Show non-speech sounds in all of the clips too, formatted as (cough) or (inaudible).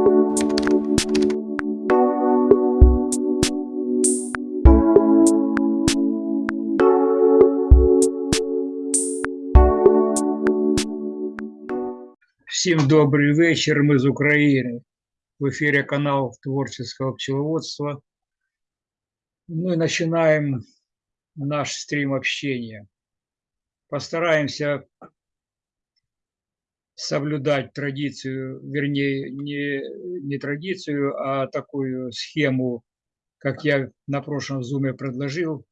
Всім добрий вечір. Ми з України. В ефірі канал творческого пчеловодства. Мы начинаем наш стрим общения. Постараемся соблюдать традицию, вернее, не, не традицию, а такую схему, как я на прошлом зуме предложил.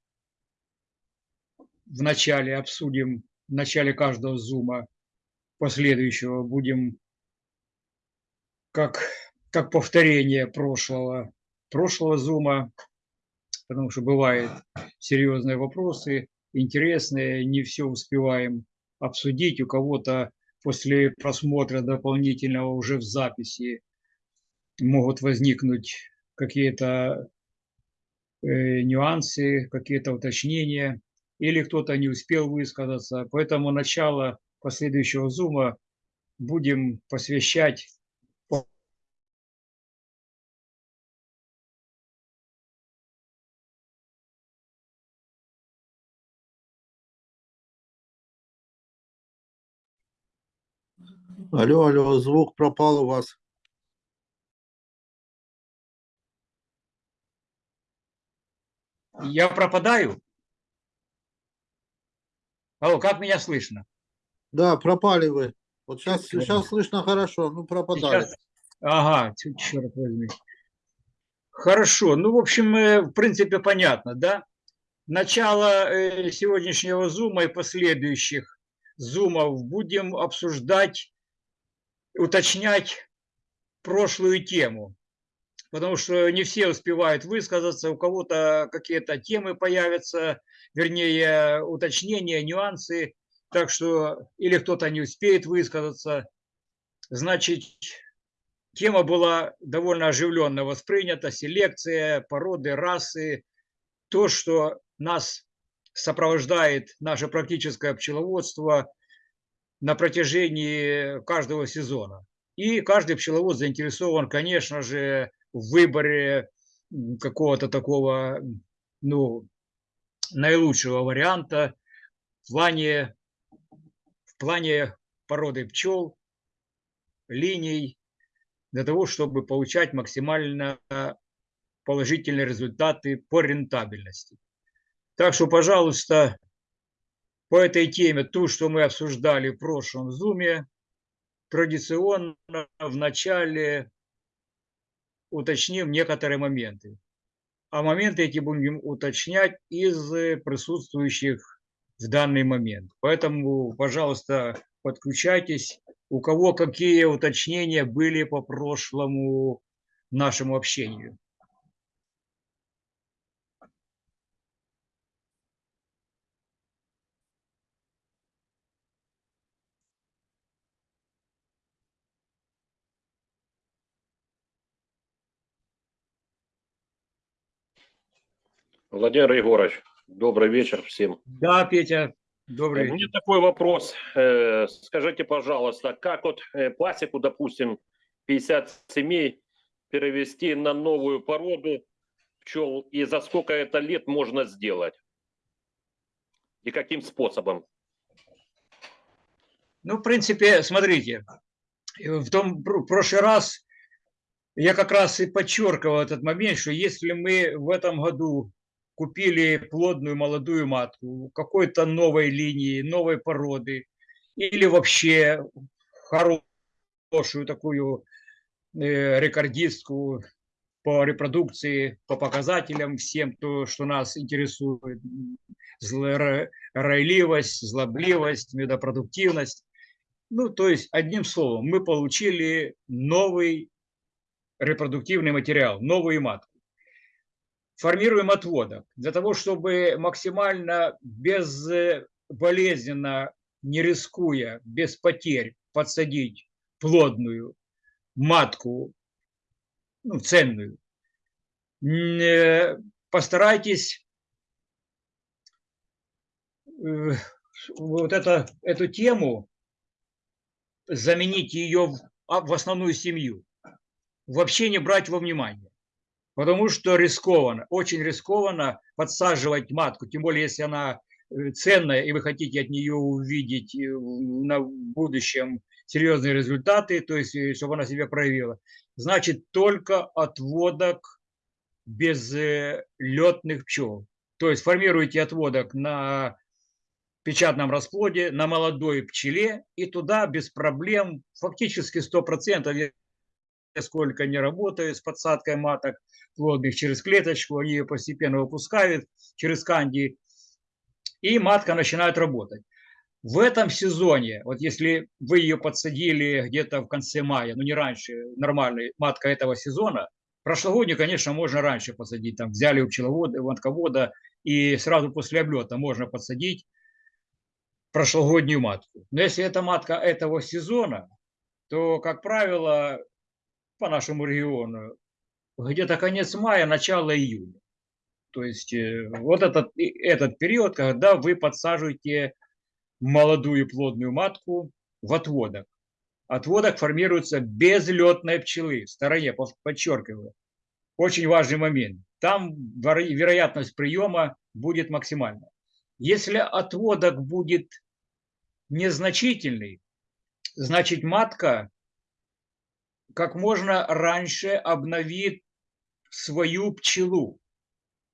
Вначале обсудим, в начале каждого зума последующего будем как, как повторение прошлого, прошлого зума, потому что бывают серьезные вопросы, интересные, не все успеваем обсудить. У кого-то после просмотра дополнительного уже в записи могут возникнуть какие-то э, нюансы, какие-то уточнения, или кто-то не успел высказаться. Поэтому начало последующего зума будем посвящать Алло, алло, звук пропал у вас. Я пропадаю? Алло, как меня слышно? Да, пропали вы. Вот сейчас, сейчас слышно хорошо, ну пропадали. Сейчас- Ага, черт возьми. Хорошо, ну, в общем, э, в принципе, понятно, да? Начало э, сегодняшнего зума и последующих зумов будем обсуждать, уточнять прошлую тему. Потому что не все успевают высказаться, у кого-то какие-то темы появятся, вернее, уточнения, нюансы. Так что или кто-то не успеет высказаться. Значит, тема была довольно оживленно воспринята. Селекция, породы, расы. То, что нас сопровождает наше практическое пчеловодство на протяжении каждого сезона. И каждый пчеловод заинтересован, конечно же, в выборе какого-то такого, ну, наилучшего варианта в плане, в плане породы пчел, линий, для того, чтобы получать максимально положительные результаты по рентабельности. Так что, пожалуйста, по этой теме, ту, что мы обсуждали в прошлом зуме, традиционно в начале уточним некоторые моменты. А моменты эти будем уточнять из э, присутствующих в данный момент. Поэтому, пожалуйста, подключайтесь. У кого какие уточнения были по прошлому нашему общению? Владимир Егорович, добрый вечер всем. Да, Петя, добрый У меня вечер. такой вопрос. Э, Скажите, пожалуйста, как вот э, пасеку, допустим, 50 семей перевести на новую породу пчел и за сколько это лет можно сделать? И каким способом? Ну, в принципе, смотрите, в том пр- прошлый раз я как раз и подчеркивал этот момент, что если мы в этом году купили плодную молодую матку какой-то новой линии, новой породы, или вообще хорошую такую э, рекордистку по репродукции, по показателям всем, то, что нас интересует, зло- ройливость, злобливость, медопродуктивность. Ну, то есть, одним словом, мы получили новый репродуктивный материал, новую матку. Формируем отводок для того, чтобы максимально безболезненно, не рискуя, без потерь подсадить плодную матку, ну, ценную. Э, Постарайтесь э, вот это, эту тему заменить ее а, в основную семью. вообще не брать во внимание. Потому что рискованно, очень рискованно подсаживать матку, тем более если она э, ценная, и вы хотите от нее увидеть э, на будущем серьезные результаты, то есть э, чтобы она себя проявила. Значит, только отводок без летных пчел. То есть формируете отводок на печатном расплоде, на молодой пчеле, и туда без проблем, фактически 100%, я сколько не работаю с подсадкой маток плодных через клеточку, они ее постепенно выпускают через канди, и матка начинает работать. В этом сезоне, вот если вы ее подсадили где-то в конце мая, ну не раньше, нормальная матка этого сезона, прошлогоднюю, конечно, можно раньше посадить, там взяли у пчеловода, матковода, и сразу после облета можно подсадить прошлогоднюю матку. Но если это матка этого сезона, то, как правило, по нашему региону, где-то конец мая, начало июня. То есть э, вот этот, этот период, когда вы подсаживаете молодую плодную матку в отводок. Отводок формируется без летной пчелы, в стороне, подчеркиваю. Очень важный момент. Там веро- вероятность приема будет максимальна. Если отводок будет незначительный, значит матка как можно раньше обновит свою пчелу.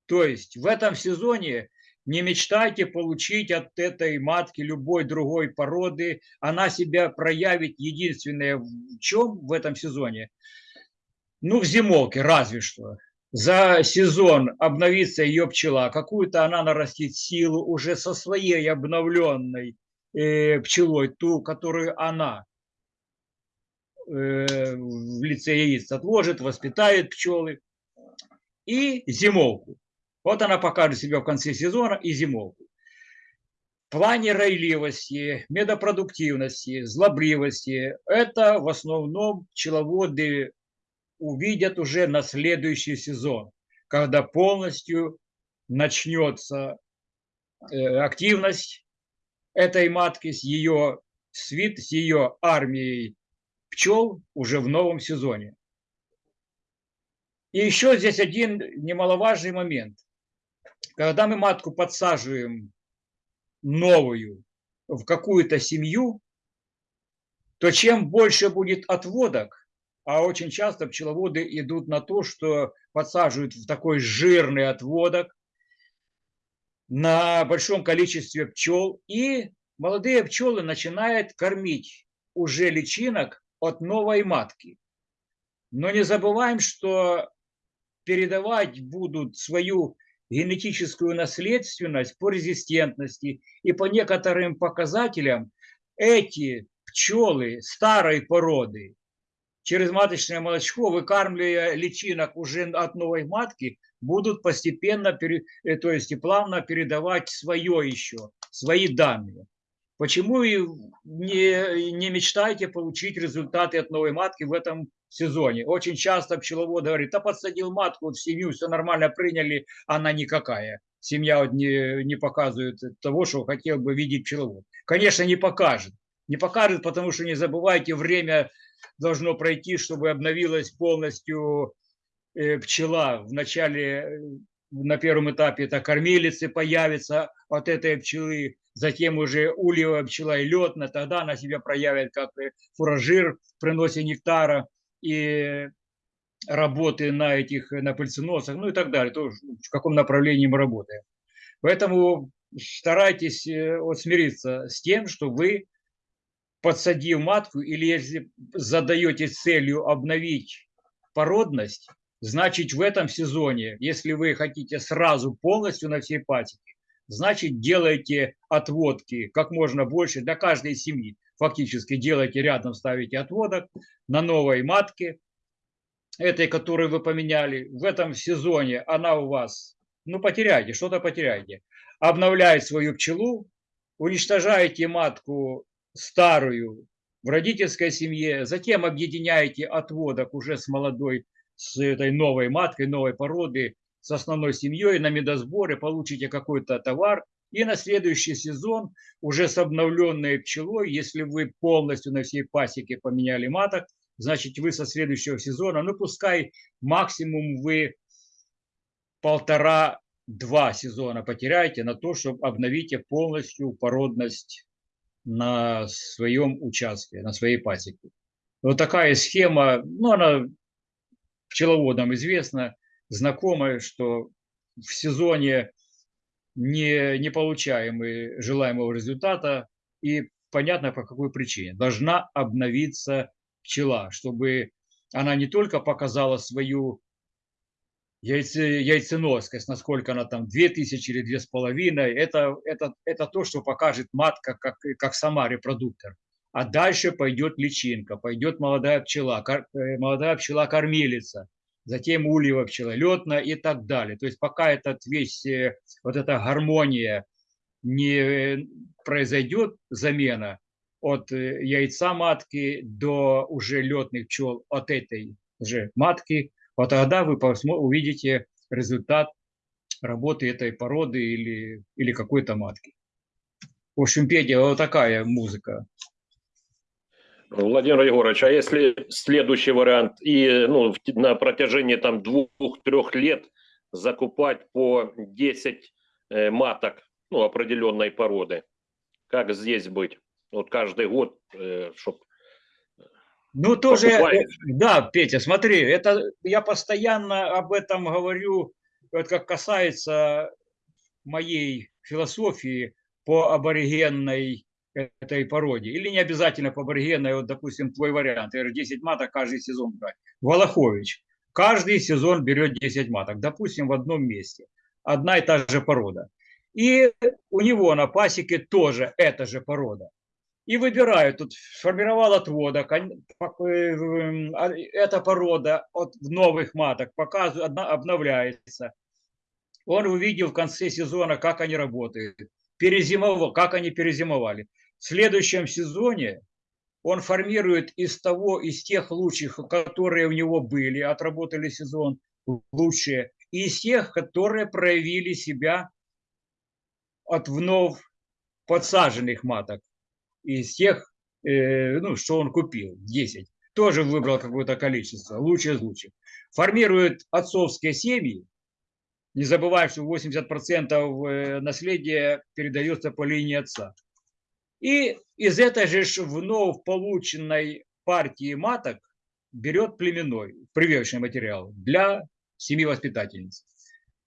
То есть в этом сезоне не мечтайте получить от этой матки любой другой породы. Она себя проявит единственное в чем в этом сезоне? Ну, в зимовке разве что. За сезон обновится ее пчела, какую-то она нарастит силу уже со своей обновленной э, пчелой, ту, которую она в лице яиц отложит, воспитает пчелы. И зимовку. Вот она покажет себя в конце сезона и зимовку. В плане ройливости, медопродуктивности, злобливости это в основном пчеловоды увидят уже на следующий сезон, когда полностью начнется э, активность этой матки с ее свит, с ее армией пчел уже в новом сезоне. И еще здесь один немаловажный момент. Когда мы матку подсаживаем новую в какую-то семью, то чем больше будет отводок, а очень часто пчеловоды идут на то, что подсаживают в такой жирный отводок на большом количестве пчел, и молодые пчелы начинают кормить уже личинок от новой матки. Но не забываем, что передавать будут свою генетическую наследственность по резистентности и по некоторым показателям эти пчелы старой породы через маточное молочко, выкармливая личинок уже от новой матки, будут постепенно, э, то есть и плавно передавать свое еще, свои данные. Почему и не, не мечтайте получить результаты от новой матки в этом сезоне? Очень часто пчеловод говорит, а подсадил матку в семью, все нормально приняли, она никакая. Семья вот не, не показывает того, что хотел бы видеть пчеловод. Конечно, не покажет. Не покажет, потому что не забывайте, время должно пройти, чтобы обновилась полностью э, пчела. В начале, э, на первом этапе это кормилицы появятся от этой пчелы, затем уже ульевая пчела и летная, тогда она себя проявит как э, фуражир в приносе нектара и работы на этих, на пыльценосах, ну и так далее, то, в каком направлении мы работаем. Поэтому старайтесь э, вот смириться с тем, что вы подсадив матку, или если задаете целью обновить породность, значит в этом сезоне, если вы хотите сразу полностью на всей пасеке, значит делайте отводки как можно больше для каждой семьи. Фактически делайте рядом, ставите отводок на новой матке, этой, которую вы поменяли. В этом сезоне она у вас, ну потеряете, что-то потеряете. Обновляет свою пчелу, уничтожаете матку старую в родительской семье, затем объединяете отводок уже с молодой, с этой новой маткой, новой породы, с основной семьей на медосборе, получите какой-то товар, и на следующий сезон уже с обновленной пчелой, если вы полностью на всей пасеке поменяли маток, значит, вы со следующего сезона, ну, пускай максимум вы полтора-два сезона потеряете на то, чтобы обновите полностью породность на своем участке, на своей пасеке. Вот такая схема, ну, она пчеловодам известна, знакомая, что в сезоне не, не получаем желаемого результата, и понятно по какой причине. Должна обновиться пчела, чтобы она не только показала свою яйце, яйценоскость, насколько она там 2000 или 2500, это, это, это то, что покажет матка как, как сама репродуктор. А дальше пойдет личинка, пойдет молодая пчела, э, молодая пчела-кормилица, затем ульева пчела, летная и так далее. То есть пока этот весь, э, вот эта гармония не произойдет замена от э, яйца матки до уже летных пчел от этой же матки, вот тогда вы увидите результат работы этой породы или, или какой-то матки. В общем, Петя, вот такая музыка. Владимир Егорович, а если следующий вариант и ну, на протяжении там двух-трех лет закупать по 10 э, маток ну, определенной породы, как здесь быть? Вот каждый год, э, чтобы ну, тоже, э, да, Петя, смотри, это я постоянно об этом говорю, вот как касается моей философии по аборигенной этой породе. Или не обязательно по аборигенной, вот, допустим, твой вариант, 10 маток каждый сезон брать. Волохович каждый сезон берет 10 маток, допустим, в одном месте. Одна и та же порода. И у него на пасеке тоже эта же порода. И выбирают, тут сформировал отводок, э, а, эта порода от новых маток показывает, обновляется. Он увидел в конце сезона, как они работают, перезимовал, как они перезимовали. В следующем сезоне он формирует из того, из тех лучших, которые у него были, отработали сезон лучшие, и из тех, которые проявили себя от вновь подсаженных маток, из тех, э, ну, что он купил, 10. Тоже выбрал какое-то количество, лучшее из лучших. Формирует отцовские семьи, не забывая, что 80% э, наследия передается по линии отца. И из этой же вновь полученной партии маток берет племенной, прививочный материал для семьи воспитательниц.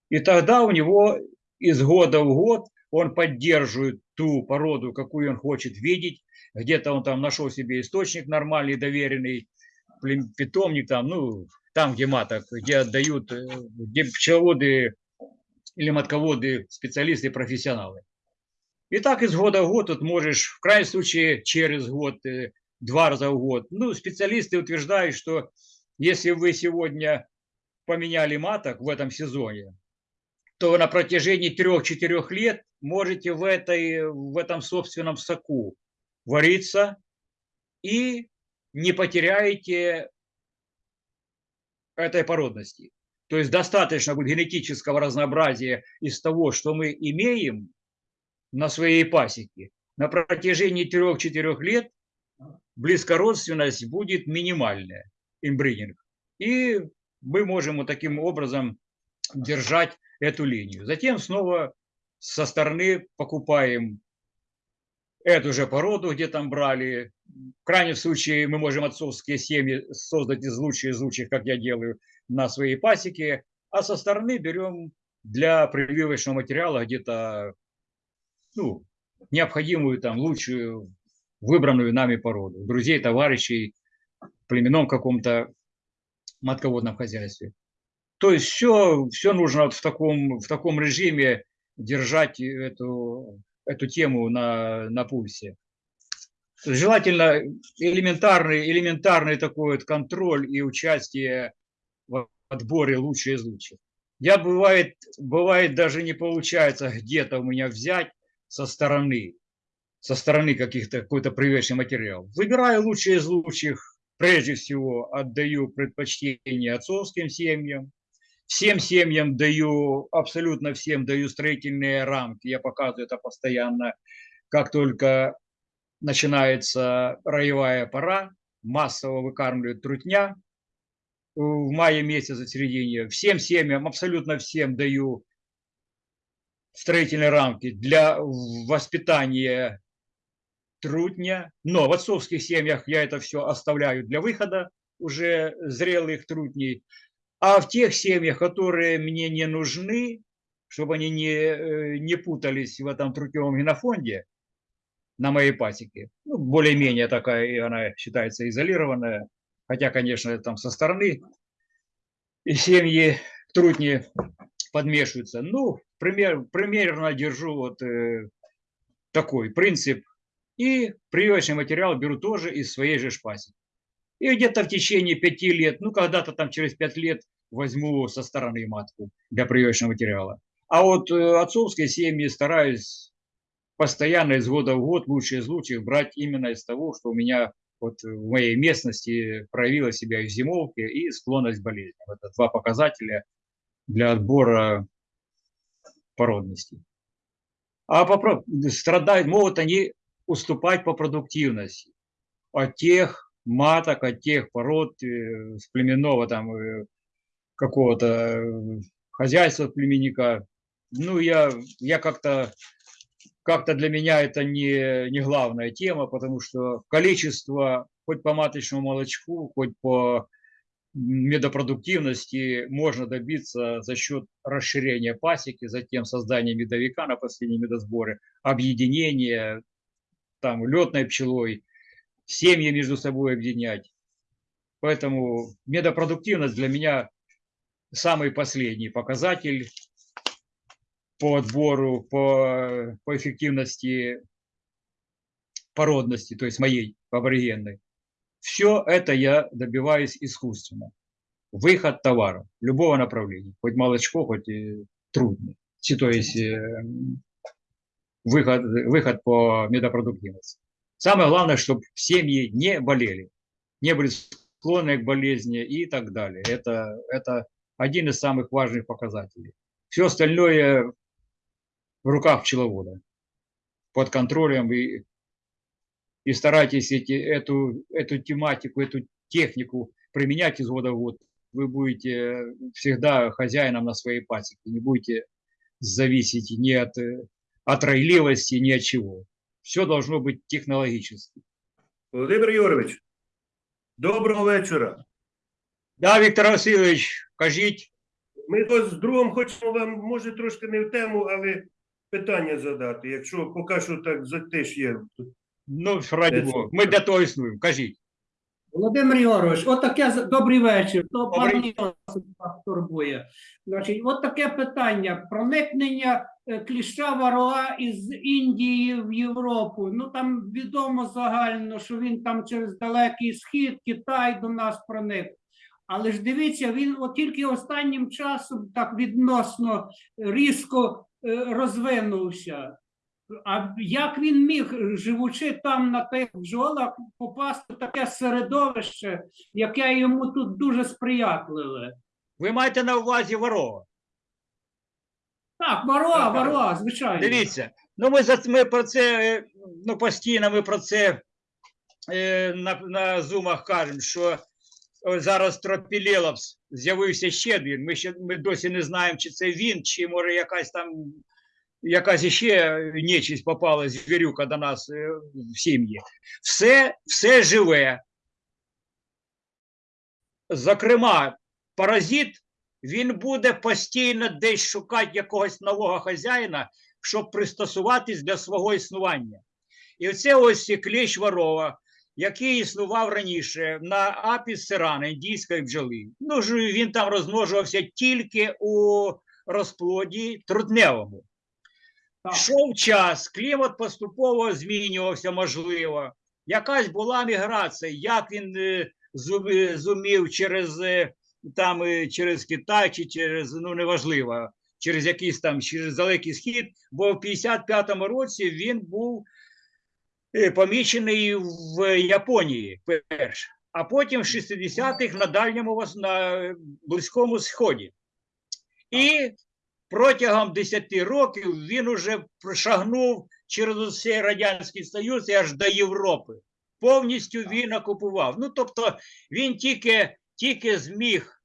И тогда у него из года в год он поддерживает ту породу, какую он хочет видеть. Где-то он там нашел себе источник нормальный, доверенный, питомник там, ну, там, где маток, где отдают, э, где пчеловоды или матководы, специалисты, профессионалы. И так из года в год тут можешь, в крайнем случае, через год, два раза в год. Ну, специалисты утверждают, что если вы сегодня поменяли маток в этом сезоне, то на протяжении трех-четырех лет можете в, этой, в этом собственном соку вариться и не потеряете этой породности. То есть достаточно будет генетического разнообразия из того, что мы имеем на своей пасеке. На протяжении трех-четырех лет близкородственность будет минимальная, имбридинг. И мы можем вот таким образом держать эту линию. Затем снова со стороны покупаем эту же породу, где там брали. В крайнем случае мы можем отцовские семьи создать из лучших из лучших, как я делаю, на своей пасеке. А со стороны берем для прививочного материала где-то ну, необходимую, там, лучшую, выбранную нами породу. Друзей, товарищей, племенном каком-то матководном хозяйстве. То есть все, все нужно вот в, таком, в таком режиме держать эту, эту тему на, на пульсе. Желательно элементарный, элементарный такой вот контроль и участие в отборе лучших из лучших. Я бывает, бывает даже не получается где-то у меня взять со стороны, со стороны каких-то какой-то привычный материал. Выбираю лучшие из лучших, прежде всего отдаю предпочтение отцовским семьям, Всем семьям даю, абсолютно всем даю строительные рамки. Я показываю это постоянно. Как только начинается роевая пора, массово выкармливают трутня в мае месяце в середине. Всем семьям, абсолютно всем даю строительные рамки для воспитания трутня. Но в отцовских семьях я это все оставляю для выхода уже зрелых трутней. А в тех семьях, которые мне не нужны, чтобы они не, э, не путались в этом трутневом генофонде на моей пасеке, ну, более-менее такая, и она считается изолированная, хотя, конечно, там со стороны и семьи трутни подмешиваются. Ну, пример, примерно держу вот э, такой принцип. И прививочный материал беру тоже из своей же шпаси. И где-то в течение пяти лет, ну, когда-то там через пять лет возьму со стороны матку для прививочного материала. А вот э, отцовской семьи стараюсь постоянно из года в год, лучшие из лучших, брать именно из того, что у меня вот в моей местности проявила себя и в зимовке, и склонность к болезням. Это два показателя для отбора породности. А по, страдают, могут они уступать по продуктивности от тех маток, от тех пород э, племенного там э, какого-то э, хозяйства племенника. Ну, я, я как-то как-то для меня это не, не главная тема, потому что количество хоть по маточному молочку, хоть по медопродуктивности можно добиться за счет расширения пасеки, затем создания медовика на последнем медосборе, объединения там летной пчелой, семьи между собой объединять. Поэтому медопродуктивность для меня самый последний показатель по отбору, по, по эффективности породности, то есть моей аборигенной. Все это я добиваюсь искусственно. Выход товара любого направления, хоть молочко, хоть и трудно. То есть э, выход, выход по медопродуктивности. Самое главное, чтобы семьи не болели, не были склонны к болезни и так далее. Это, это один из самых важных показателей. Все остальное в руках пчеловода, под контролем и, и старайтесь эти, эту, эту тематику, эту технику применять из года в год. Вы будете всегда хозяином на своей пасеке, не будете зависеть ни от, от ройливости, ни от чего. Все должно быть технологически. Володимир Юрович, доброго вечора. Да, Віктор Васильович, кажіть. Ми ось з другом хочемо вам, може, трошки не в тему, але питання задати, якщо поки що так затиш є. Ну, раді Бога, ми для того існуємо. Кажіть. Володимир Ігорович, от таке з- добрий вечір. То Добрий. пан Йосип турбує. Значить, от таке питання: проникнення е, кліща вароа із Індії в Європу. Ну там відомо загально, що він там через далекий схід, Китай до нас проник. Але ж дивіться, він от тільки останнім часом так відносно різко е, розвинувся. А як він міг, живучи там на тих бджолах, попасти в таке середовище, яке йому тут дуже сприятливе? Ви маєте на увазі ворога. Так, Так, так. звичайно. Дивіться, ну ми за ми про це е, ну постійно ми про це е, на, на зумах кажемо, що зараз тропілелапс з'явився ще один. Ми ще ми досі не знаємо, чи це він, чи може якась там якась іще нечисть попала звірюка до нас е, в сім'ї. Все, все живе. Зокрема, паразит він буде постійно десь шукати якогось нового хазяїна, щоб пристосуватись для свого існування. І оце ось клещ ворова, який існував раніше на апіс сирана, індійської бджоли. Ну ж він там розмножувався тільки у розплоді трудневому. Йшов час, клімат поступово змінювався, можливо. Якась була міграція, як він е, зумів через е, там е, через Китай чи через ну неважливо, через якийсь там через далекий схід, бо в 55-му році він був е, помічений в Японії перш, а потім в 60-х на дальньому на близькому сході. І протягом 10 років він уже прошагнув через усе Радянський Союз і аж до Європи. повністю він окупував. Ну, тобто, він тільки, тільки зміг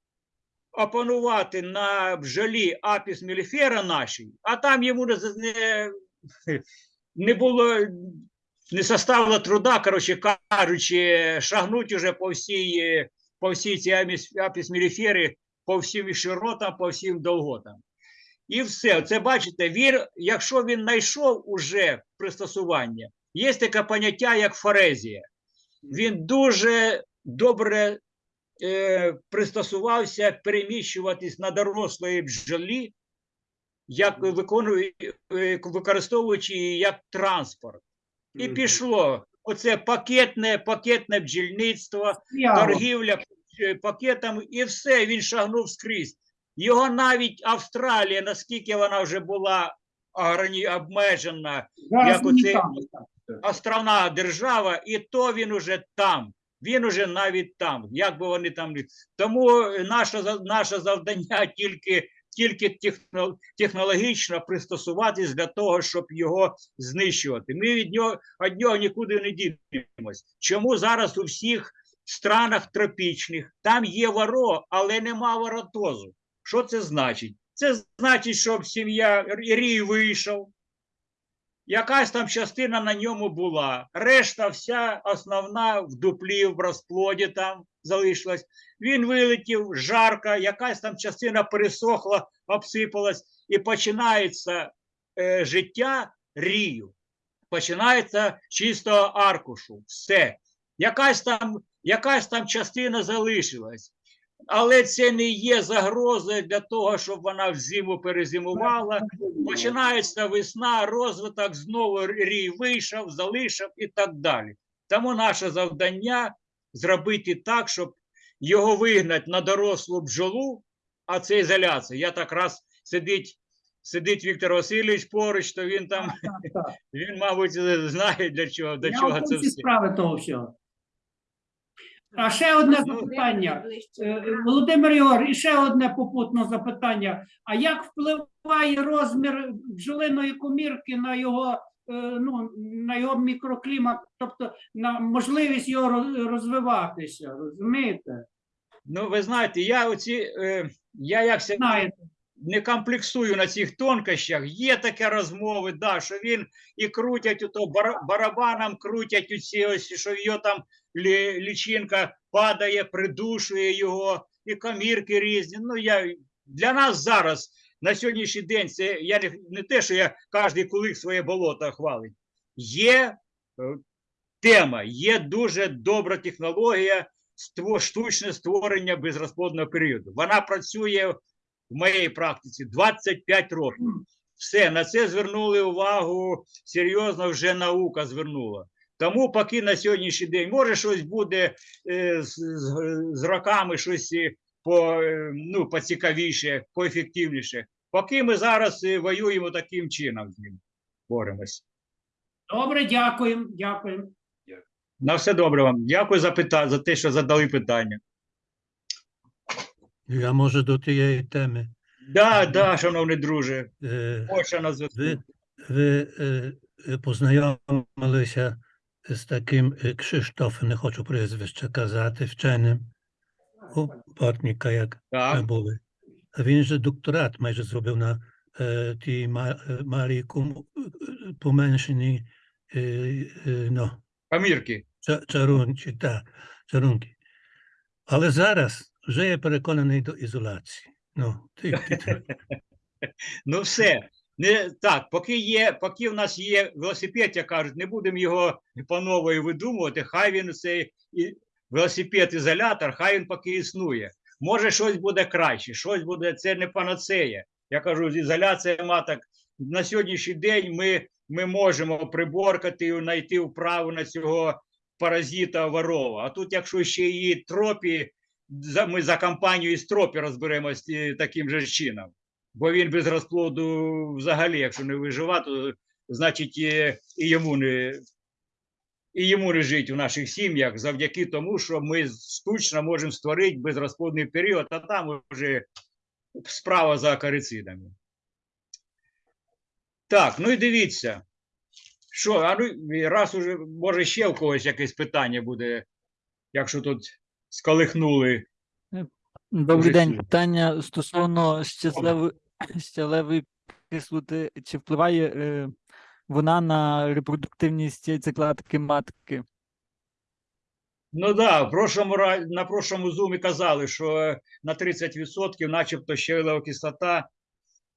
опанувати на бджолі апіс меліфера нашій, а там йому не, не, було, не составило труда, коротше кажучи, шагнуть уже по всій, по всій цій апіс меліфери, по всім широтам, по всім довготам. І все. Це бачите, він, якщо він знайшов уже пристосування, є таке поняття, як форезія. Він дуже добре е, пристосувався переміщуватись на дорослої бджолі, як виконує, е, використовуючи її як транспорт. І пішло оце пакетне, пакетне бджільництво, торгівля е, пакетами, і все, він шагнув скрізь. Його навіть Австралія, наскільки вона вже була обмежена, Зараз як оце- островна держава, і то він уже там. Він уже навіть там, як би вони там тому наше наше завдання (laughs) тільки, тільки технологічно пристосуватись для того, щоб його знищувати. Ми від нього від нього нікуди не дінемось. Чому зараз у всіх странах тропічних там є воро, але нема воротозу? Що це значить? Це значить, щоб сім'я рій вийшов, якась там частина на ньому була. Решта, вся основна в дуплі, в розплоді там залишилась. Він вилетів, жарко, якась там частина пересохла, обсипалась, і починається е, життя рію. Починається чистого аркушу. Все. Якась там, якась там частина залишилась. Але це не є загрозою для того, щоб вона в зиму перезимувала. Починається весна, розвиток, знову рій вийшов, залишив і так далі. Тому наше завдання зробити так, щоб його вигнати на дорослу бджолу, а це ізоляція. Я так раз сидить, сидить Віктор Васильович поруч, то він там, Так, так. (laughs) він, мабуть, знає для чого, до Я чого це все. справи того всього. А ще одне запитання. Е, Володимир Ігор, і ще одне попутне запитання. А як впливає розмір бджолиної комірки на його, е, ну, на його мікроклімат, тобто на можливість його розвиватися? Розумієте? Ну, ви знаєте, я оці, е, я як Знаєте, не комплексую на цих тонкощах. Є такі розмови, да, що він і крутять ото бар- барабаном, крутять оці ось, що його там лічинка падає, придушує його, і комірки різні. Ну, я, для нас зараз, на сьогоднішній день, це я не, не те, що я кожен кулик своє болото хвалить. Є е, тема, є дуже добра технологія штучне створення безрозплодного періоду. Вона працює в моїй практиці 25 років. Все, на це звернули увагу, серйозно вже наука звернула. Тому поки на сьогоднішній день, може щось буде е, з, з, з роками щось е, по, е, ну, поцікавіше, поефективніше. Поки ми зараз воюємо таким чином з ним, боремось. добре, дякуємо, дякуємо. На все добре вам. Дякую за, пита... за те, що задали питання. Я може до тієї теми. Да, да, шановний друже, Е, Польща на зв'язку. Ви, ви е, е, познайомилися з таким е, Кшиштофом, не хочу прізвище казати, вченим, у Бортніка, як ми Так, були. А він же докторат майже зробив на е, тій ма- е, Марії Кум, е, е, поменшеній е, е, ну, Памірки. ча- чарунчі, та, чарунки. Але зараз вже я переконаний до ізоляції. Ну, ти, ти, (laughs) Ну все. Не, так, поки є, поки в нас є велосипед, як кажуть, не будемо його по нової видумувати. Хай він цей велосипед-ізолятор, хай він поки існує. Може, щось буде краще, щось буде, це не панацея. Я кажу, ізоляція маток. На сьогоднішній день ми, ми можемо приборкати і знайти вправу на цього паразита ворова. А тут, якщо ще і тропі, ми за компанію із тропі розберемось е, таким же чином бо він без розплоду взагалі, якщо не виживати, то значить і, і йому не. І йому не жить в наших сім'ях завдяки тому, що ми штучно можемо створити безрозплодний період, а там вже справа за акарицидами. Так, ну і дивіться, Що, а ну, раз уже, може, ще в когось якесь питання буде, якщо тут сколихнули. Добрий день. Питання стосовно щасливої кислоти. Чи впливає е, вона на репродуктивність яйцекладки матки? Ну да, прошлому, ра- на прошлому зумі казали, що е, на 30% начебто щавелева кислота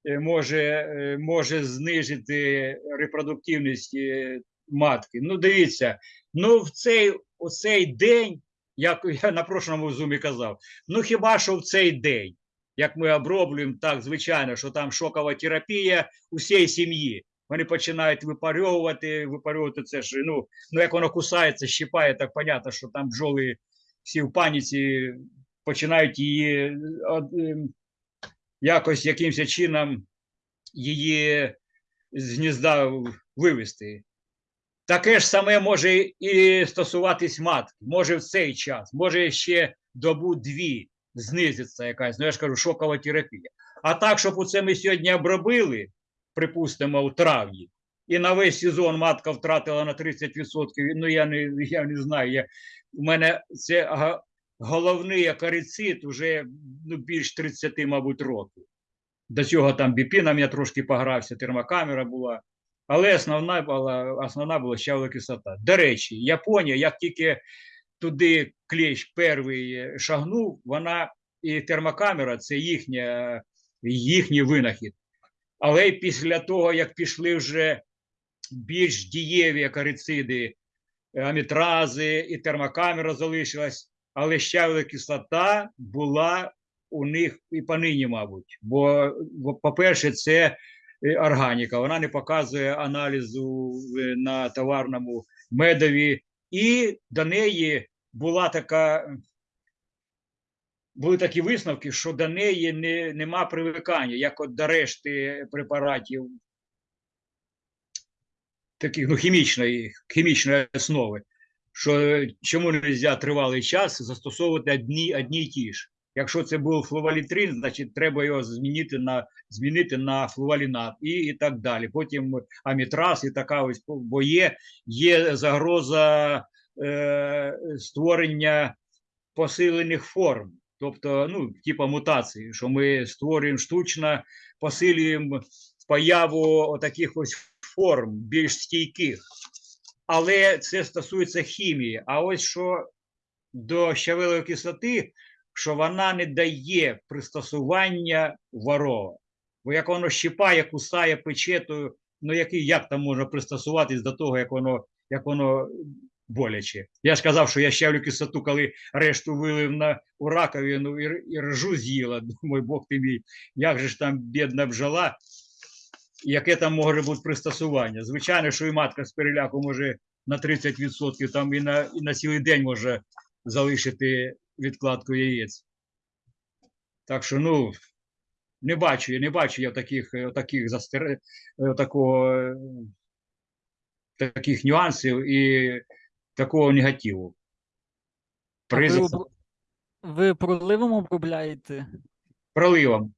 е, може, е, може знижити репродуктивність е, матки. Ну, дивіться, ну в цей, у цей день, як (laughs) я на прошлому зумі казав, ну хіба що в цей день, як ми оброблюємо, так, звичайно, що там шокова терапія усієї сім'ї. Вони починають випарювати, випарювати це ж, ну, ну як воно кусається, щипає, так понятно, що там бджоли всі в паніці починають її ем, якось якимось чином її з гнізда вивести. Таке ж саме може і стосуватись матки. Може в цей час, може ще добу-дві знизиться якась, ну я ж кажу, шокова терапія. А так, щоб оце ми сьогодні обробили, припустимо, у травні, і на весь сезон матка втратила на 30%, ну я не, я не знаю. Я, у мене це головний акарицид уже ну, більш 30, мабуть, років. До цього там біпіном я трошки погрався, термокамера була. Але основна була, основна була щавлова кислота. До речі, Японія, як тільки туди клещ перший шагнув, вона і термокамера це їхня, їхній винахід. Але після того, як пішли вже більш дієві акарициди, амітрази і термокамера залишилась, але щавлова кислота була у них і понині, мабуть. Бо, по-перше, це е, органіка, вона не показує аналізу е, на товарному медові, і до неї була така. Були такі висновки, що до неї не, нема привикання, як от до решти препаратів таких ну, хімічної, хімічної основи, що чому не можна тривалий час застосовувати одні, одні й ті ж. Якщо це був флувалітрин, значить треба його змінити на, змінити на флувалінат і, і так далі. Потім амітраз і така ось, бо є, є загроза е, створення посилених форм, тобто, ну, типа мутації, що ми створюємо штучно, посилюємо появу таких ось форм більш стійких. Але це стосується хімії. А ось що до щавелевої кислоти, що вона не дає пристосування ворова. Бо як воно щипає, кусає, пече, то ну який, як там можна пристосуватись до того, як воно, як воно боляче. Я ж казав, що я щавлю кислоту, коли решту вилив на у раковину і, і ржу з'їла. (laughs) Думаю, Бог ти мій, як же ж там бідна бджола, яке там може бути пристосування. Звичайно, що і матка з переляку може на 30%, там і на, і на цілий день може залишити відкладку яєць. Так що, ну, не бачу, я не бачу я таких, е, таких застер... е, такого, е, таких нюансів і такого негативу. При ви, проливом обробляєте? проливом.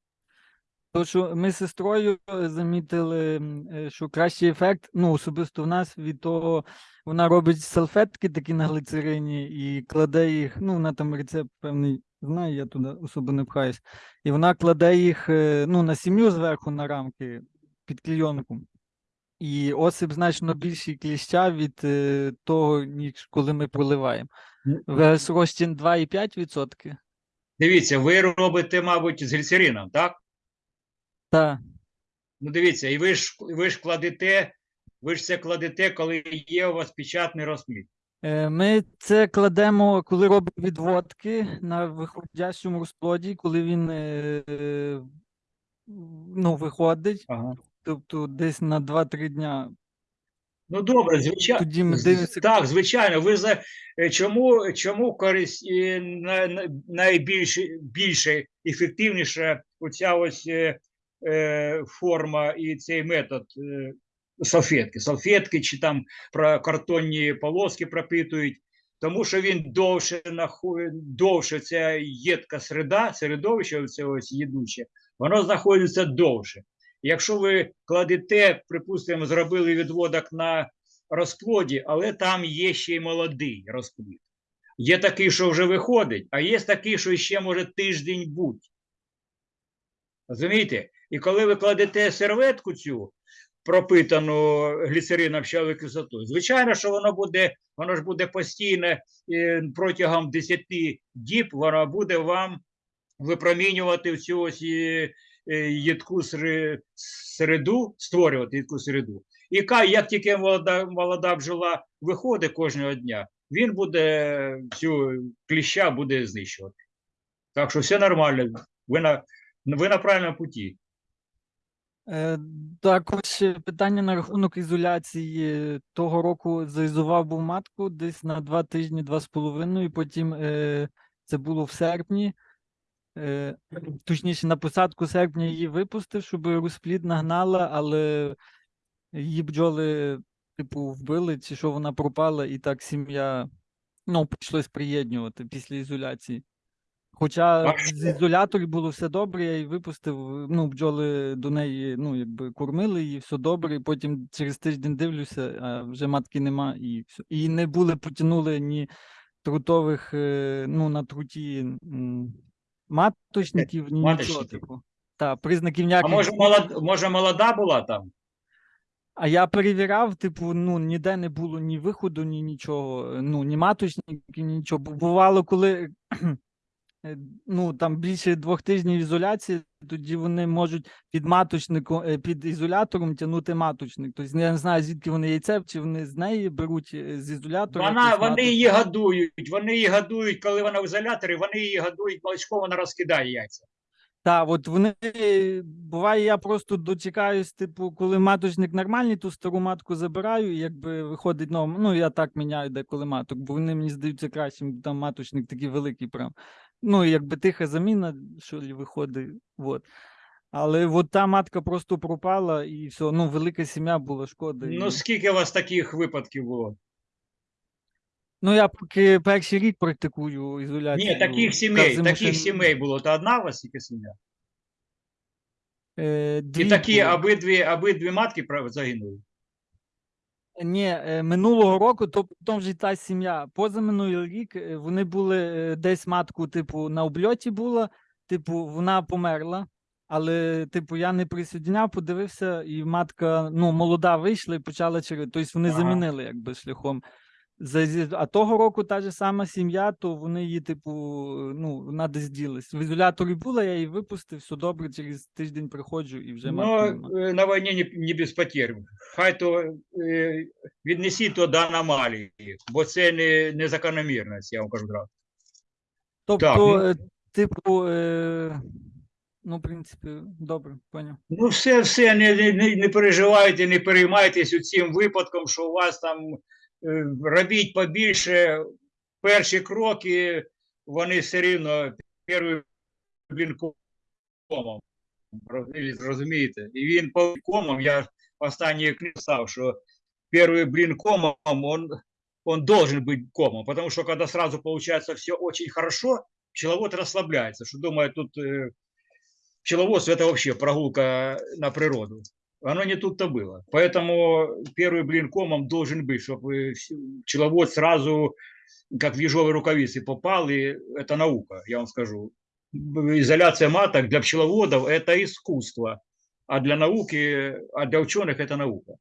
То, що ми з сестрою е, замітили, е, що кращий ефект, ну, особисто в нас, від того, вона робить салфетки такі на глицерині і кладе їх, ну, вона там рецепт певний знає, я туди особо не пхаюсь. І вона кладе їх е, ну, на сім'ю зверху на рамки під клійонку. І осип значно більший кліща від е, того, ніж коли ми проливаємо. Ну, ВС розчин 2,5%. Дивіться, ви робите, мабуть, з гліцерином, так? Так. Ну, дивіться, і ви ж ви ж кладете, ви ж це кладете, коли є у вас печатний розплід. Е, Ми це кладемо, коли робимо відводки на виходящому розплоді, коли він е, ну, виходить, Ага. тобто десь на 2-3 дня. Ну добре, звичайно. Тоді ми дивимося. Так, звичайно. Ви за е, чому, чому користь на, на, найбільше більше ефективніша оця ось форма і цей метод е, салфетки. Салфетки чи там про картонні полоски пропитують, тому що він довше довше ця єдка середа, середовище, ось їдуче, воно знаходиться довше. Якщо ви кладете, припустимо, зробили відводок на розплоді, але там є ще й молодий розплід. Є такий, що вже виходить, а є такий, що ще може тиждень бути. Розумієте? І коли ви кладете серветку цю, пропитану гліцерином щавою кислотою, звичайно, що воно буде, воно ж буде постійно протягом 10 діб, воно буде вам випромінювати цю ось е, е, їдку середу, створювати їдку середу. І як тільки молода, молода бджола виходить кожного дня, він буде цю кліща буде знищувати. Так що все нормально. Ви на, ви на правильному путі. Е, Також питання на рахунок ізоляції. Того року заізував був матку десь на два тижні, два з половиною. Потім е, це було в серпні. Е, точніше, на посадку серпня її випустив, щоб розплід нагнала, але її бджоли, типу, вбили, чи що вона пропала, і так сім'я ну, прийшлось приєднувати після ізоляції. Хоча з що? ізоляторів було все добре, я її випустив. Ну, бджоли до неї, ну, якби кормили її, все добре. І потім через тиждень дивлюся, а вже матки нема, і все. І не були, потягнули ні трутових, е, ну, на труті маточників, ні нічого. Типу. Та, признаків А може, молод, може молода була там? А я перевіряв, типу, ну ніде не було ні виходу, ні нічого, е, ну ні маточників, ні нічого. Бу- Бувало, коли ну там більше двох тижнів ізоляції, тоді вони можуть під маточником, е, під ізолятором тягнути маточник. Тобто я не знаю, звідки вони яйце, чи вони з неї беруть е, з ізолятора. Вона, вони маточник. її годують, вони її годують, коли вона в ізоляторі, вони її годують молочком, вона розкидає яйця. Так, от вони буває, я просто дочекаюсь, типу, коли маточник нормальний, ту стару матку забираю, і якби виходить нова. Ну, я так міняю деколи маток, бо вони мені здаються кращим, бо там маточник такий великий прям. Ну, якби тиха заміна, що лі виходить. От. Але от та матка просто пропала, і все, ну, велика сім'я була шкода. і- Ну, скільки у вас таких випадків було? Ну, я поки перший рік практикую ізоляцію. Ні, таких сімей, зиму таких ще- сімей було. То одна у вас тільки сім'я? Е, І дві такі було. обидві, обидві матки загинули. Ні, е, минулого року, то потім вже та сім'я. Позаминулий рік е, вони були е, десь матку, типу, на обльоті була, типу, вона померла. Але, типу, я не присоединяв, подивився, і матка ну, молода вийшла і почала через. Тобто вони Ага. замінили якби шляхом. За- А того року та ж сама сім'я, то вони її, типу, ну, вона десь ділась. В ізоляторі була, я її випустив, все добре, через тиждень приходжу і вже матки. Ну, е, на війні не, не без потерь. Хай то е, віднесіть то до аномалії, бо це не, не закономірність, я вам кажу одразу. Тобто, ну- е, типу, е, ну, в принципі, добре, поняв. Ну, все, все, не, не- не, переживайте, не переймайтесь цим випадком, що у вас там робіть побільше. Перші кроки, вони все рівно перший блін комом. Роз- Розумієте? І він по комом, я останній писав, що перший блин комом, он, он должен быть комом, потому что когда сразу получается все очень хорошо, пчеловод расслабляется, что думает тут э, пчеловодство это вообще прогулка на природу. Оно не тут-то было. Поэтому первый блин комом должен быть, чтобы пчеловод сразу как в ежовые рукавицы попал, и это наука, я вам скажу. Изоляция маток для пчеловодов – это искусство, а для науки, а для ученых – это наука.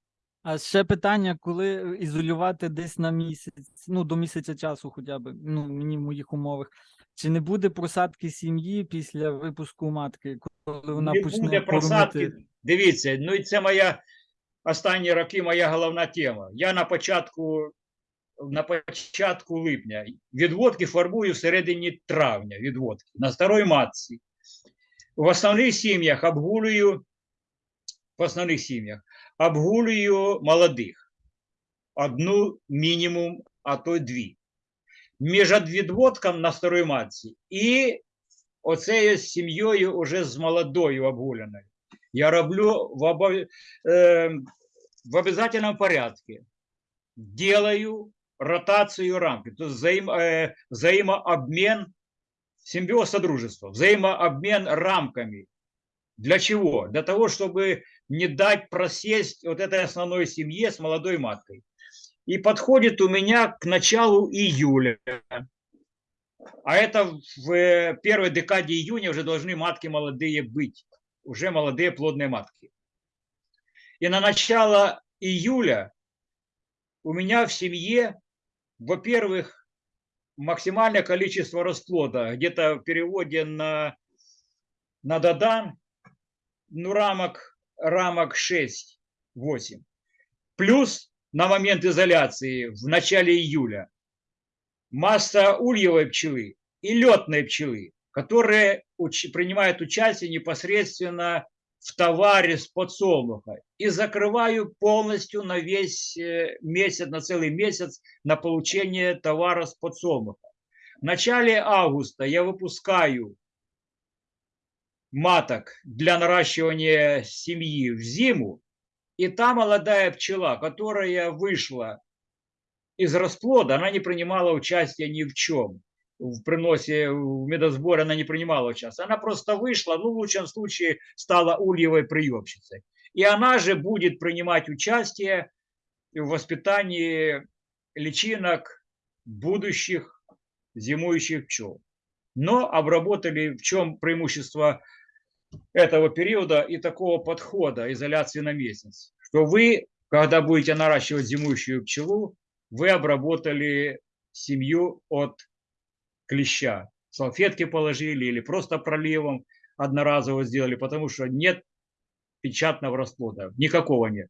А ще питання, коли ізолювати десь на місяць, ну, до місяця часу хоча б, ну, мені в моїх умовах. Чи не буде просадки сім'ї після випуску матки, коли вона не почне буде просадки. Дивіться, ну і це моя останні роки моя головна тема. Я на початку, на початку липня відводки формую всередині травня. Відводки на старої матці. В основних сім'ях обгулюю, в основних сім'ях обгулюю молодих. Одну мінімум, а то й дві. Між відводком на старої матці і оцею сім'єю уже з молодою обгуляною. Я роблю в, обо... э, в обязательном порядке. Делаю ротацию рамки, то есть взаим... э, взаимообмен, симбиоз содружества, взаимообмен рамками. Для чего? Для того, чтобы не дать просесть вот этой основной семье с молодой маткой. и подходит у меня к началу июля. А это в первой декаде июня уже должны матки молодые быть, уже молодые плодные матки. И на начало июля у меня в семье, во-первых, максимальное количество расплода, где-то в переводе на, на Дадан, ну, рамок, рамок 6-8. Плюс на момент изоляции в начале июля масса ульевой пчелы и летной пчелы, которые уч- принимают участие непосредственно в товаре с подсолнуха. И закрываю полностью на весь э, месяц, на целый месяц на получение товара с подсолнуха. В начале августа я выпускаю маток для наращивания семьи в зиму, и та молодая пчела, которая вышла из расплода, она не принимала участия ни в чем. В приносе, в медосборе она не принимала участия. Она просто вышла, ну, в лучшем случае, стала ульевой приемщицей. И она же будет принимать участие в воспитании личинок будущих зимующих пчел. Но обработали, в чем преимущество этого периода и такого подхода изоляции на месяц, что вы, когда будете наращивать зимующую пчелу, вы обработали семью от клеща. Салфетки положили или просто проливом одноразово сделали, потому что нет печатного расплода, никакого нет.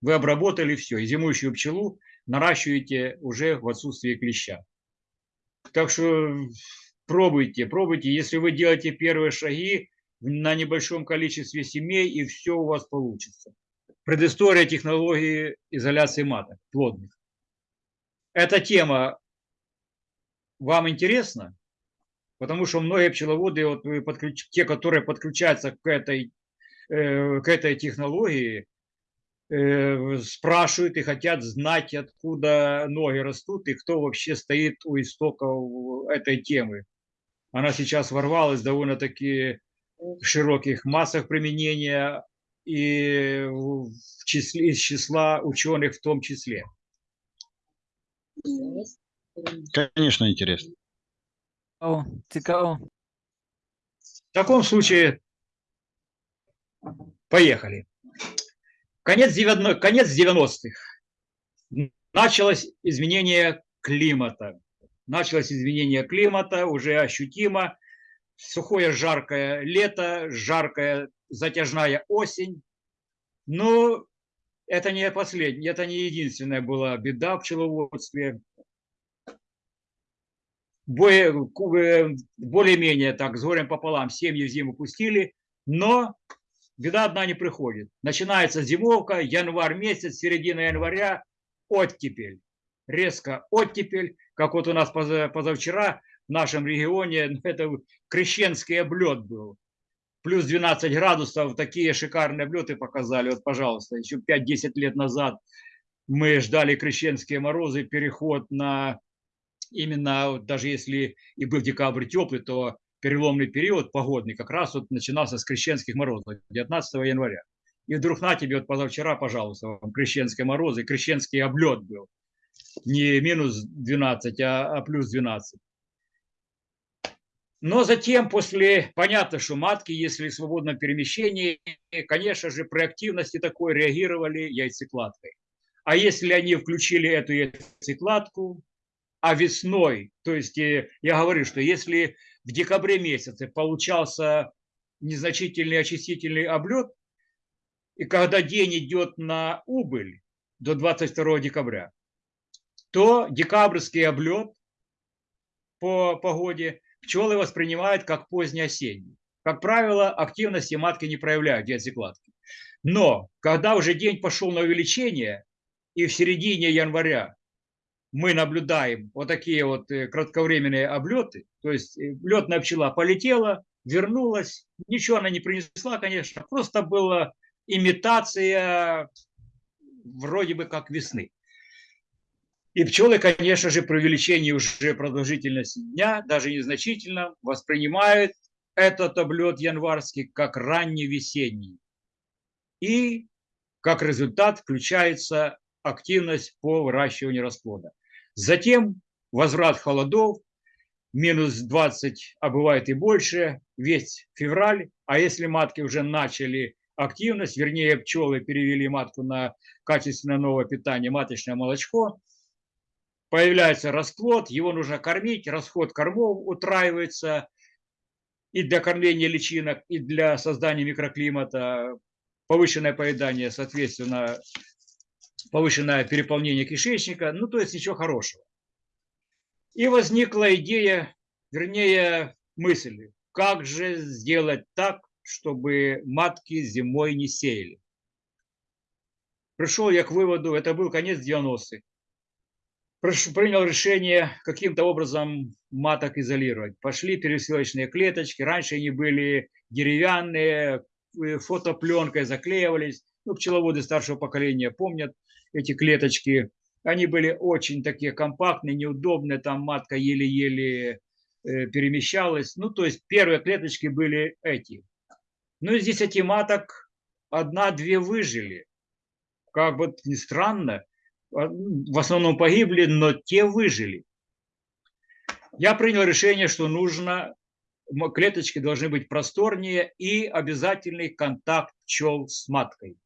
Вы обработали все, и зимующую пчелу наращиваете уже в отсутствии клеща. Так что пробуйте, пробуйте. Если вы делаете первые шаги на небольшом количестве семей, и все у вас получится. Предыстория технологии изоляции маток плодных. Эта тема вам интересна? Потому что многие пчеловоды, вот подключ... те, которые подключаются к этой, э, к этой технологии, э, спрашивают и хотят знать, откуда ноги растут и кто вообще стоит у истоков этой темы. Она сейчас ворвалась довольно-таки в широких массах применения и в числе, из числа ученых в том числе. Конечно, интересно. О, цікаво. В таком случае поехали. Конец, 90 конец 90-х. Началось изменение климата. Началось изменение климата уже ощутимо. Сухое жаркое лето, жаркая затяжная осень. Но это не последняя, это не единственная была беда в пчеловодстве. Э, Более-менее так, с горем пополам, семьи в зиму пустили, но беда одна не приходит. Начинается зимовка, январь месяц, середина января, оттепель. Резко оттепель, как вот у нас поза- позавчера в нашем регионе, (laughs) ну, это крещенский облет был. Плюс 12 градусов, такие шикарные облеты показали. Вот, пожалуйста, еще 5-10 лет назад мы ждали крещенские морозы, переход на именно, даже если и был декабрь теплый, то переломный период погодный как раз вот начинался с крещенских морозов 19 января. И вдруг на тебе вот позавчера, пожалуйста, вам крещенские морозы, крещенский облет был. Не минус 12, а, а плюс 12. Но затем, после, понятно, что матки, если в свободном перемещении, конечно же, при активности такой реагировали яйцекладкой. А если они включили эту яйцекладку, а весной, то есть э, я говорю, что если в декабре месяце получался незначительный очистительный облет, и когда день идет на убыль до 22 декабря, то декабрьский облет по погоде пчелы воспринимают как позднеосенний. Как правило, активности матки не проявляют в яйцекладке. Но когда уже день пошел на увеличение, и в середине января мы наблюдаем вот такие вот э, кратковременные облеты, то есть э, летная пчела полетела, вернулась, ничего она не принесла, конечно, просто была имитация вроде бы как весны. И пчелы, конечно же, при увеличении уже продолжительности дня, даже незначительно, воспринимают этот облет январский как ранний весенний. И как результат включается активность по выращиванию расплода. Затем возврат холодов, минус 20, а бывает и больше, весь февраль. А если матки уже начали активность, вернее, пчелы перевели матку на качественное новое питание, маточное молочко, появляется расплод, его нужно кормить, расход кормов утраивается и для кормления личинок, и для создания микроклимата, повышенное поедание, соответственно, повышенное переполнение кишечника, ну, то есть ничего хорошего. И возникла идея, вернее, мысль, как же сделать так, чтобы матки зимой не сеяли. Пришел я к выводу, это был конец 90-х, принял решение каким-то образом маток изолировать. Пошли пересылочные клеточки, раньше они были деревянные, э, фотопленкой заклеивались. Ну, пчеловоды старшего поколения помнят эти клеточки. Они были очень такие компактные, неудобные, там матка еле-еле э, перемещалась. Ну, то есть первые клеточки были эти. Ну, из 10 маток одна-две выжили. Как бы ни странно, а, в основном погибли, но те выжили. Я принял решение, что нужно, клеточки должны быть просторнее и обязательный контакт пчел с маткой.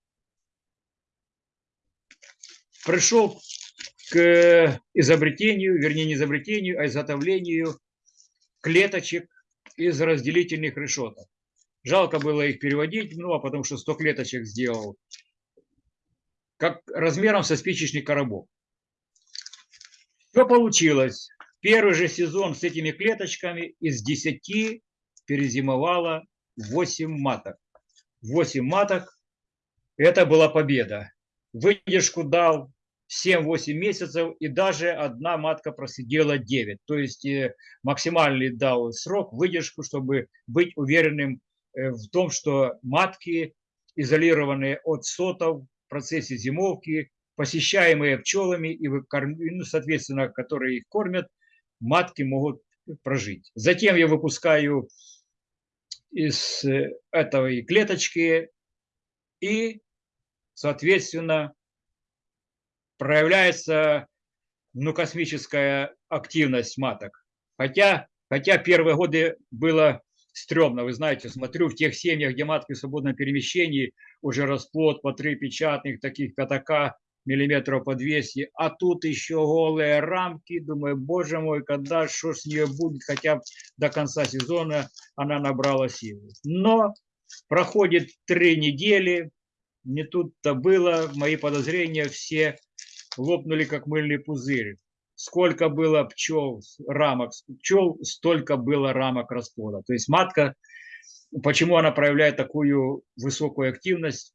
Пришел к изобретению, вернее не изобретению, а изготовлению клеточек из разделительных решеток. Жалко было их переводить, ну а потому что 100 клеточек сделал как размером со спичечный коробок. Что получилось? Первый же сезон с этими клеточками из 10 перезимовало 8 маток. 8 маток – это была победа. Выдержку дал 7-8 месяцев, и даже одна матка просидела 9. То есть э, максимальный дал срок, выдержку, чтобы быть уверенным э, в том, что матки, изолированные от сотов, процессе зимовки, посещаемые пчелами и ну, соответственно, которые их кормят, матки могут прожить. Затем я выпускаю из э, этой клеточки и, соответственно, проявляется ну, космическая активность маток. Хотя, хотя первые годы было стрёмно. Вы знаете, смотрю в тех семьях, где матки в свободном перемещении, уже расплод по три печатных таких пятака миллиметров по 200, а тут еще голые рамки. Думаю, боже мой, когда что с нее будет, хотя до конца сезона она набрала силы. Но проходит три недели, не тут-то было, мои подозрения все лопнули, как мыльный пузырь. Сколько было пчел, рамок пчел, столько было рамок расплода. То есть матка, почему она проявляет такую высокую активность,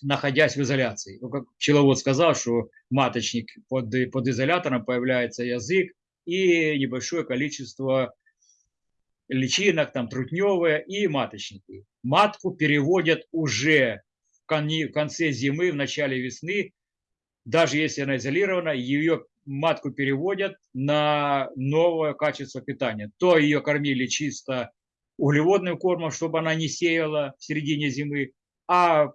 находясь в изоляции. Ну, как пчеловод сказал, что маточник под, под изолятором появляется язык и небольшое количество личинок, там трутневые и маточники. Матку переводят уже в конце зимы, в начале весны, даже если она изолирована, ее матку переводят на новое качество питания. То ее кормили чисто углеводным кормом, чтобы она не сеяла в середине зимы, а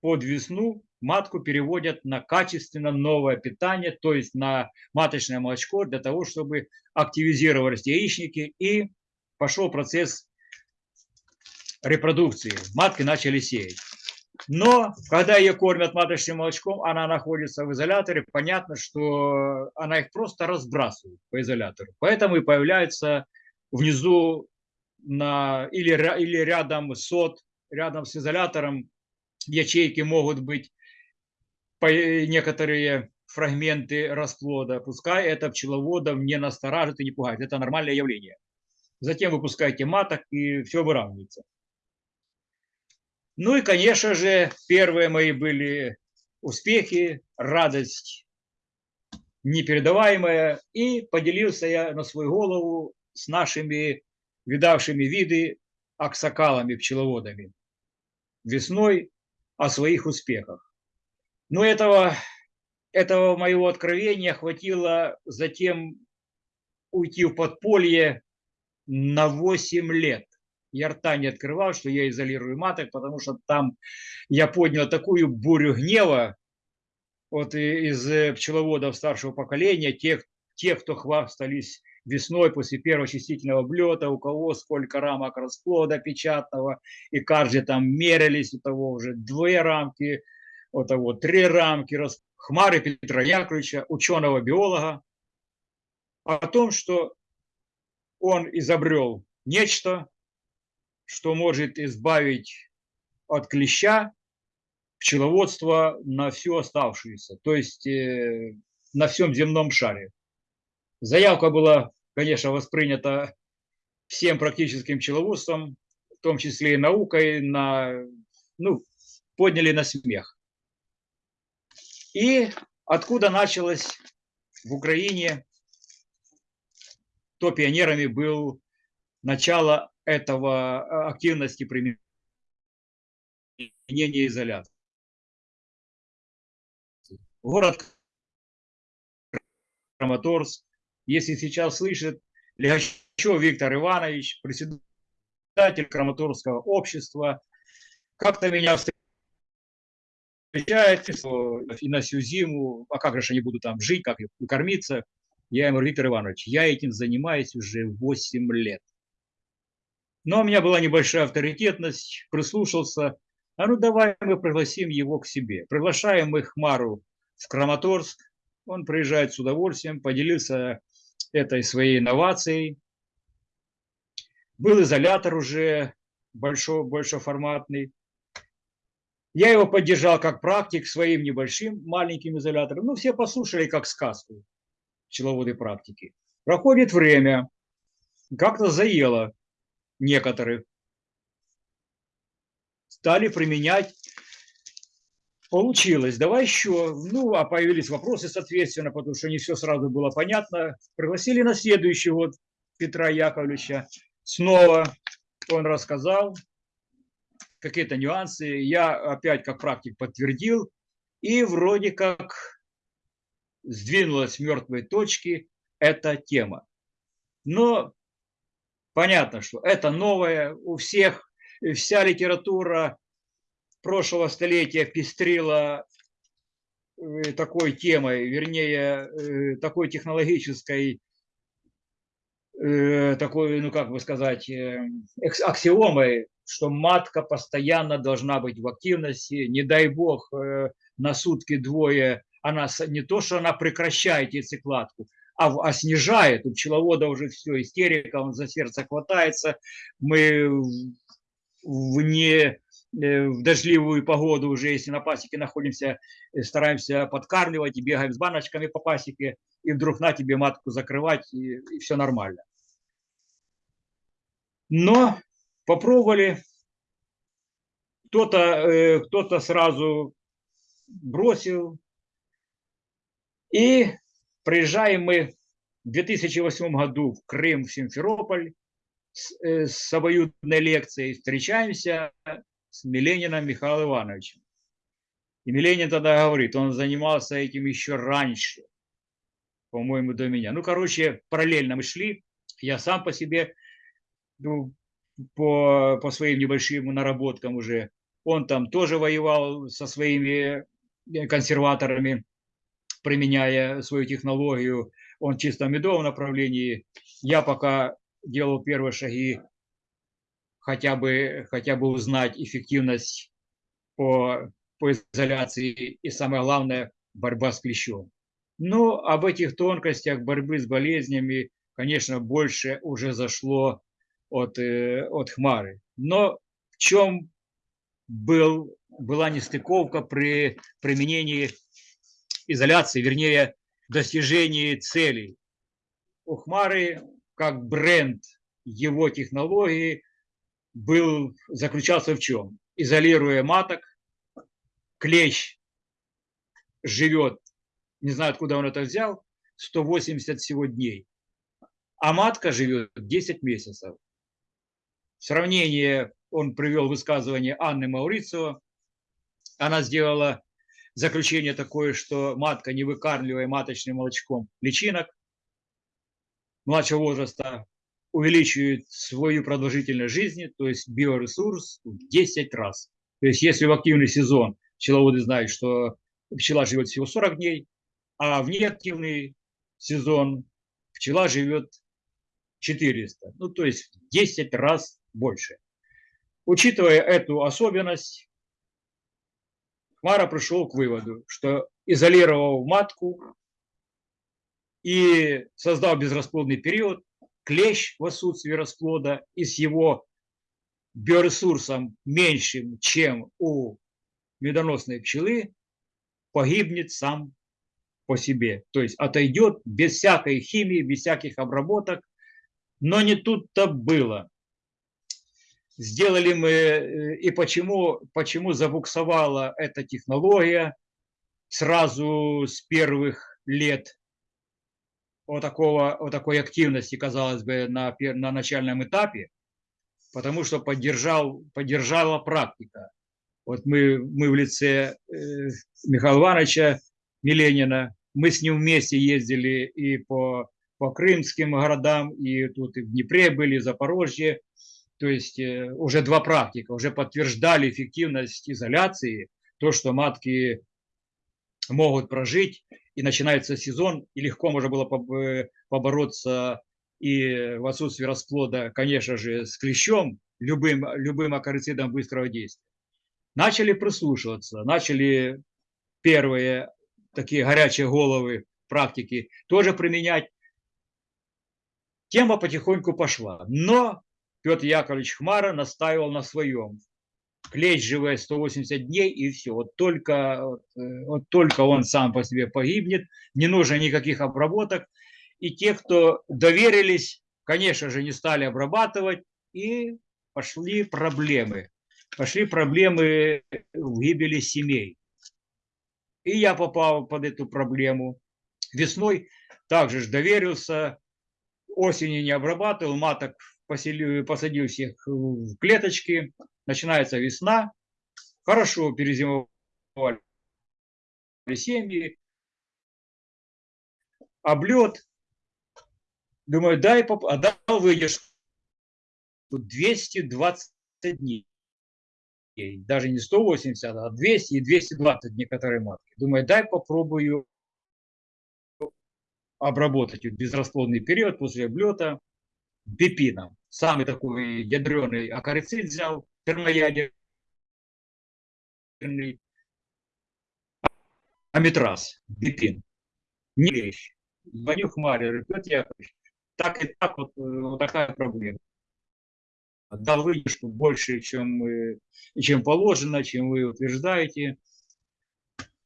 под весну матку переводят на качественно новое питание, то есть на маточное молочко для того, чтобы активизировались яичники и пошел процесс репродукции. Матки начали сеять. Но когда ее кормят маточным молочком, она находится в изоляторе, понятно, что она их просто разбрасывает по изолятору. Поэтому и появляется внизу на, или, или рядом сот, рядом с изолятором ячейки могут быть некоторые фрагменты расплода. Пускай это пчеловодов не настораживает и не пугает. Это нормальное явление. Затем выпускаете маток и все выравнивается. Ну и, конечно же, первые мои были успехи, радость непередаваемая. И поделился я на свою голову с нашими видавшими виды аксакалами, весной о своих успехах. Но этого, этого моего откровения хватило затем уйти в подполье на 8 лет я рта не открывал, что я изолирую маток, потому что там я поднял такую бурю гнева вот из э, пчеловодов старшего поколения, тех, тех, кто хвастались весной после первого чистительного облета, у кого сколько рамок расплода печатного, и каждый там мерились, у того уже две рамки, у того три рамки, Хмары Петра Яковлевича, ученого-биолога, о том, что он изобрел нечто, что может избавить от клеща пчеловодство на всю оставшуюся, то есть э, на всем земном шаре. Заявка была, конечно, воспринята всем практическим пчеловодством, в том числе и наукой, на, ну, подняли на смех. И откуда началось в Украине, то пионерами был начало этого э, активности применения изоляции. Город Краматорск, если сейчас слышит Легачев Виктор Иванович, председатель Краматорского общества, как-то меня встречает и на всю зиму, а как же они будут там жить, как кормиться. Я ему Виктор Иванович, я этим занимаюсь уже 8 лет. Но у меня была небольшая авторитетность, прислушался. А ну давай мы пригласим его к себе. Приглашаем мы Хмару в Краматорск. Он приезжает с удовольствием, поделился этой своей инновацией. Был изолятор уже большой, большоформатный. Я его поддержал как практик своим небольшим маленьким изолятором. Ну, все послушали как сказку пчеловоды практики. Проходит время, как-то заело некоторых. Стали применять. Получилось. Давай еще. Ну, а появились вопросы, соответственно, потому что не все сразу было понятно. Пригласили на следующий год Петра Яковлевича. Снова он рассказал какие-то нюансы. Я опять как практик подтвердил. И вроде как сдвинулась с мертвой точки эта тема. Но понятно, что это новое. У всех вся литература прошлого столетия пестрила э, такой темой, вернее, э, такой технологической, э, такой, ну как бы сказать, аксиомой, что матка постоянно должна быть в активности, не дай бог на сутки двое, она не то, что она прекращает яйцекладку, а, а снижает. У пчеловода уже все, истерика, он за сердце хватается. Мы вне в дождливую погоду уже, если на пасеке находимся, стараемся подкармливать и бегаем с баночками по пасеке, и вдруг на тебе матку закрывать, и, и все нормально. Но попробовали, кто-то э, кто сразу бросил, и приезжаем мы в 2008 году в Крым, в Симферополь с, э, с обоюдной лекцией, встречаемся с Милениным Михаилом Ивановичем. И Миленин тогда говорит, он занимался этим еще раньше, по-моему, до меня. Ну, короче, параллельно мы шли. Я сам по себе, ну, по, по своим небольшим наработкам уже. Он там тоже воевал со своими консерваторами, применяя свою технологию. Он чисто в медовом направлении. Я пока делал первые шаги хотя бы, хотя бы узнать эффективность по, по изоляции и самое главное борьба с клещом. Но об этих тонкостях борьбы с болезнями, конечно, больше уже зашло от, э, от Хмары. Но в чем был, была нестыковка при применении изоляции, вернее, достижении целей. У Хмары как бренд его технологии был, заключался в чем? Изолируя маток, клещ живет, не знаю, откуда он это взял, 180 всего дней, а матка живет 10 месяцев. В сравнение он привел высказывание Анны Маурицио. Она сделала заключение такое, что матка, не выкармливая маточным молочком личинок младшего возраста, увеличивает свою продолжительность жизни, то есть биоресурс в 10 раз. То есть если в активный сезон пчеловоды знают, что пчела живет всего 40 дней, а в неактивный сезон пчела живет 400, ну то есть в 10 раз больше. Учитывая эту особенность, Хмара пришел к выводу, что изолировав матку и создав безрасплодный период, клещ в отсутствии расплода и с его биоресурсом меньшим, чем у медоносной пчелы, погибнет сам по себе. То есть отойдет без всякой химии, без всяких обработок. Но не тут-то было. Сделали мы, э, и почему, почему забуксовала эта технология сразу с первых лет вот, такого, вот такой активности, казалось бы, на, на начальном этапе, потому что поддержал, поддержала практика. Вот мы, мы в лице э, Михаила Ивановича Миленина, мы с ним вместе ездили и по, по крымским городам, и тут и в Днепре были, в Запорожье. То есть э, уже два практика, уже подтверждали эффективность изоляции, то, что матки могут прожить, и начинается сезон, и легко можно было э, побороться и в отсутствии расплода, конечно же, с клещом, любым, любым акарицидом быстрого действия. Начали прислушиваться, начали первые такие горячие головы практики тоже применять. Тема потихоньку пошла. Но Петр Яковлевич Хмара настаивал на своем. Клещ живет 180 дней и все. Вот только, э, вот только он сам по себе погибнет, не нужно никаких обработок. И те, кто доверились, конечно же, не стали обрабатывать, и пошли проблемы. Пошли проблемы в гибели семей. И я попал под эту проблему. Весной также ж доверился, осенью не обрабатывал, маток поселил, посадил всех в клеточки. Начинается весна, хорошо перезимовали семьи, облет. Думаю, дай, поп- а дал выдержку 220 дней. Даже не 180, а 200 и 220 некоторые матки. Думаю, дай попробую обработать безрасплодный период после облета бипином. Самый такой ядреный акарицид взял, термоядерный, аметраз, бипин. Не вещь. Звоню Хмаре, Петр Яковлевич, так и так вот, вот такая проблема. Дал выдержку больше, чем, чем положено, чем вы утверждаете.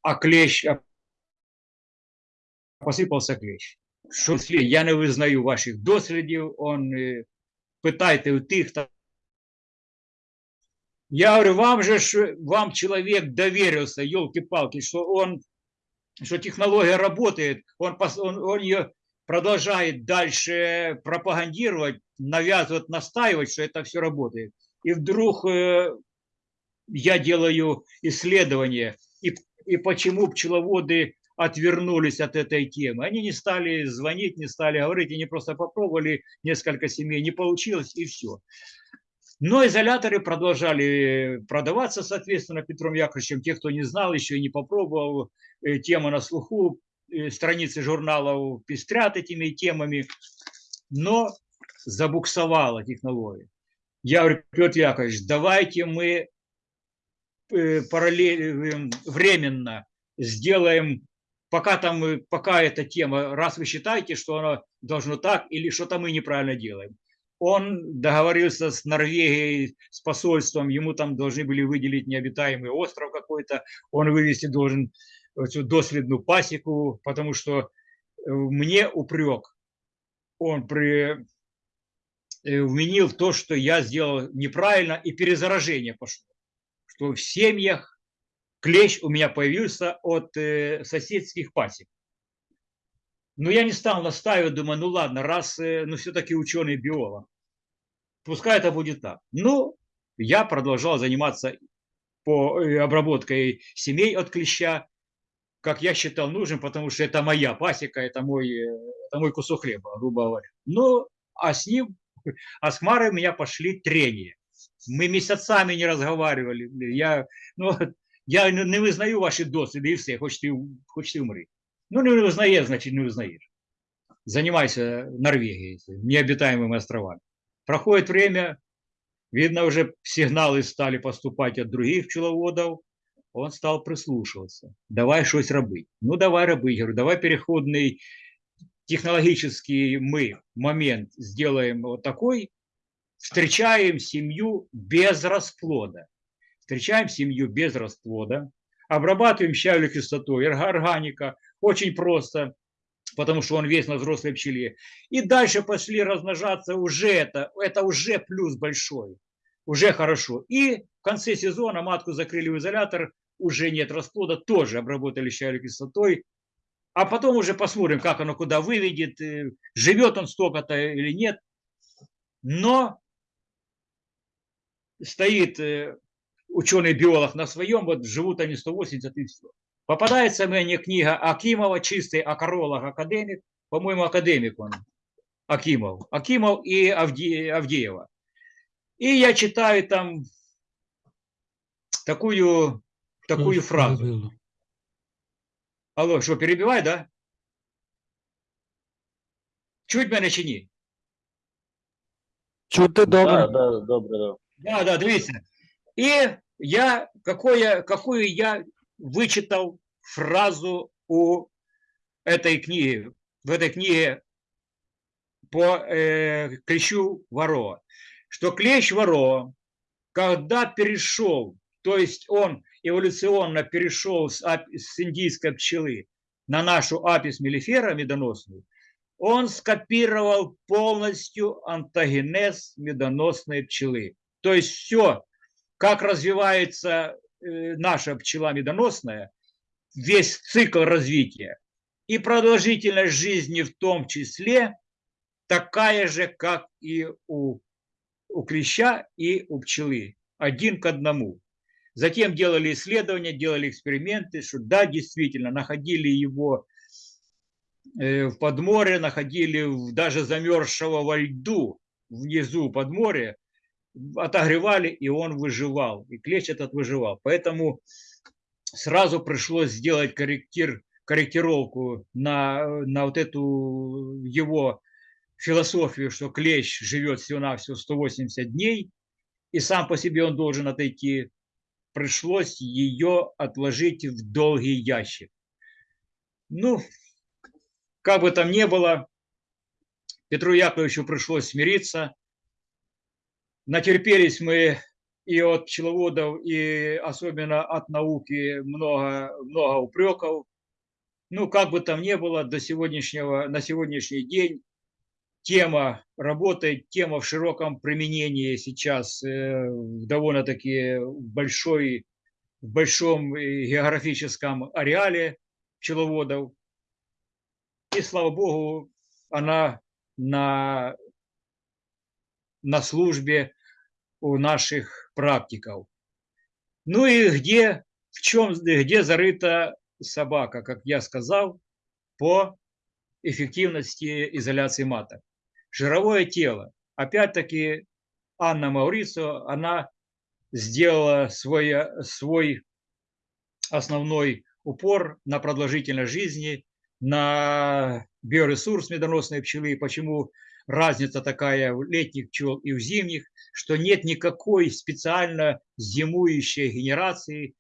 А клещ, а посипався клещ. Що слід, я не визнаю ваших дослідів, он е, питайте у тих, та... Я говорю, вам же ж, вам человек доверился, елки-палки, что он, что технология работает, он, пос- он, он ее продолжает дальше пропагандировать, навязывать, настаивать, что это все работает. И вдруг э, я делаю исследование, и, и почему пчеловоды отвернулись от этой темы. Они не стали звонить, не стали говорить, они просто попробовали несколько семей, не получилось и все. Но изоляторы продолжали продаваться, соответственно, Петром Яковлевичем. Те, кто не знал, еще и не попробовал, э, тема на слуху, э, страницы журналов пестрят этими темами, но забуксовала технология. Я говорю, Петр Яковлевич, давайте мы э, параллель, э, временно сделаем, пока там, пока эта тема, раз вы считаете, что она должно так, или что-то мы неправильно делаем. Он договорился с Норвегией, с посольством, ему там должны были выделить необитаемый остров какой-то, он вывести должен эту доследную пасеку, потому что э, мне упрек, он при, э, вменил то, что я сделал неправильно, и перезаражение пошло, что в семьях клещ у меня появился от э, соседских пасек. Но я не стал настаивать, думаю, ну ладно, раз, э, ну все-таки ученый биолог, пускай это будет так. Ну, я продолжал заниматься по э, обработкой семей от клеща, как я считал нужным, потому что это моя пасека, это мой, это мой кусок хлеба, грубо говоря. Ну, а с ним, а с Хмарой у меня пошли трения. Мы месяцами не разговаривали. Я, ну, Я не, не визнаю ваші досвіди і все, хоч ти, хоч ти умри. Ну, не визнаєш, значить не визнаєш. Занимайся Норвегией, необитаемыми островами. Проходит время, видно, уже сигналы стали поступать от других пчеловодов, он стал прислушиваться. Давай что-то робить. Ну, давай робить. Говорю, давай переходный технологический мы момент сделаем вот такой. Встречаем семью без расплода. Встречаем семью без расплода. Обрабатываем щавелевой кислотой, орга- органика. Очень просто, потому что он весь на взрослой пчеле. И дальше пошли размножаться уже это. Это уже плюс большой. Уже хорошо. И в конце сезона матку закрыли в изолятор, уже нет расплода, тоже обработали щавелевой кислотой. А потом уже посмотрим, как оно куда выведет, э, живет он столько-то или нет. Но стоит э, ученый-биолог на своем, вот живут они 180 и все. Попадается мне книга Акимова, чистый акаролог, академик, по-моему, академик он, Акимов. Акимов и Авде- Авдеева. И я читаю там такую, такую фразу. перебило. Алло, що, перебивай, да? Чуть мене чи ні? Чути добре. Да, да, добре, да. Да, да, дивіться. И я, какое, какую я вычитал фразу у этой книги, в этой книге по э, клещу Варова, что клещ Варова, когда перешел, то есть он эволюционно перешел с, с индийской пчелы на нашу апис мелифера медоносную, он скопировал полностью антогенез медоносной пчелы. То есть все, как развивается э, наша пчела медоносная, весь цикл развития и продолжительность жизни в том числе такая же, как и у, у клеща и у пчелы. Один к одному. Затем делали исследования, делали эксперименты, что да, действительно, находили его э, в подморе, находили даже замерзшего во льду внизу подморья, отогревали, и он выживал, и клещ этот выживал. Поэтому сразу пришлось сделать корректир, корректировку на, на вот эту его философию, что клещ живет всего-навсего 180 дней, и сам по себе он должен отойти. Пришлось ее отложить в долгий ящик. Ну, как бы там ни было, Петру Яковлевичу пришлось смириться. Натерпелись мы и от пчеловодов, и особенно от науки много, много упреков. Ну, как бы там ни было, до сегодняшнего, на сегодняшний день тема работает, тема в широком применении сейчас э, довольно-таки большой, в большом э, географическом ареале пчеловодов. И, слава богу, она на, на службе у наших практиков. Ну и где, в чем, где зарыта собака, как я сказал, по эффективности изоляции маток. Жировое тело. Опять-таки Анна Маурицо, она сделала свой, свой основной упор на продолжительность жизни, на биоресурс медоносной пчелы, почему разница такая в летних пчел и в зимних, что нет никакой специально зимующей генерации,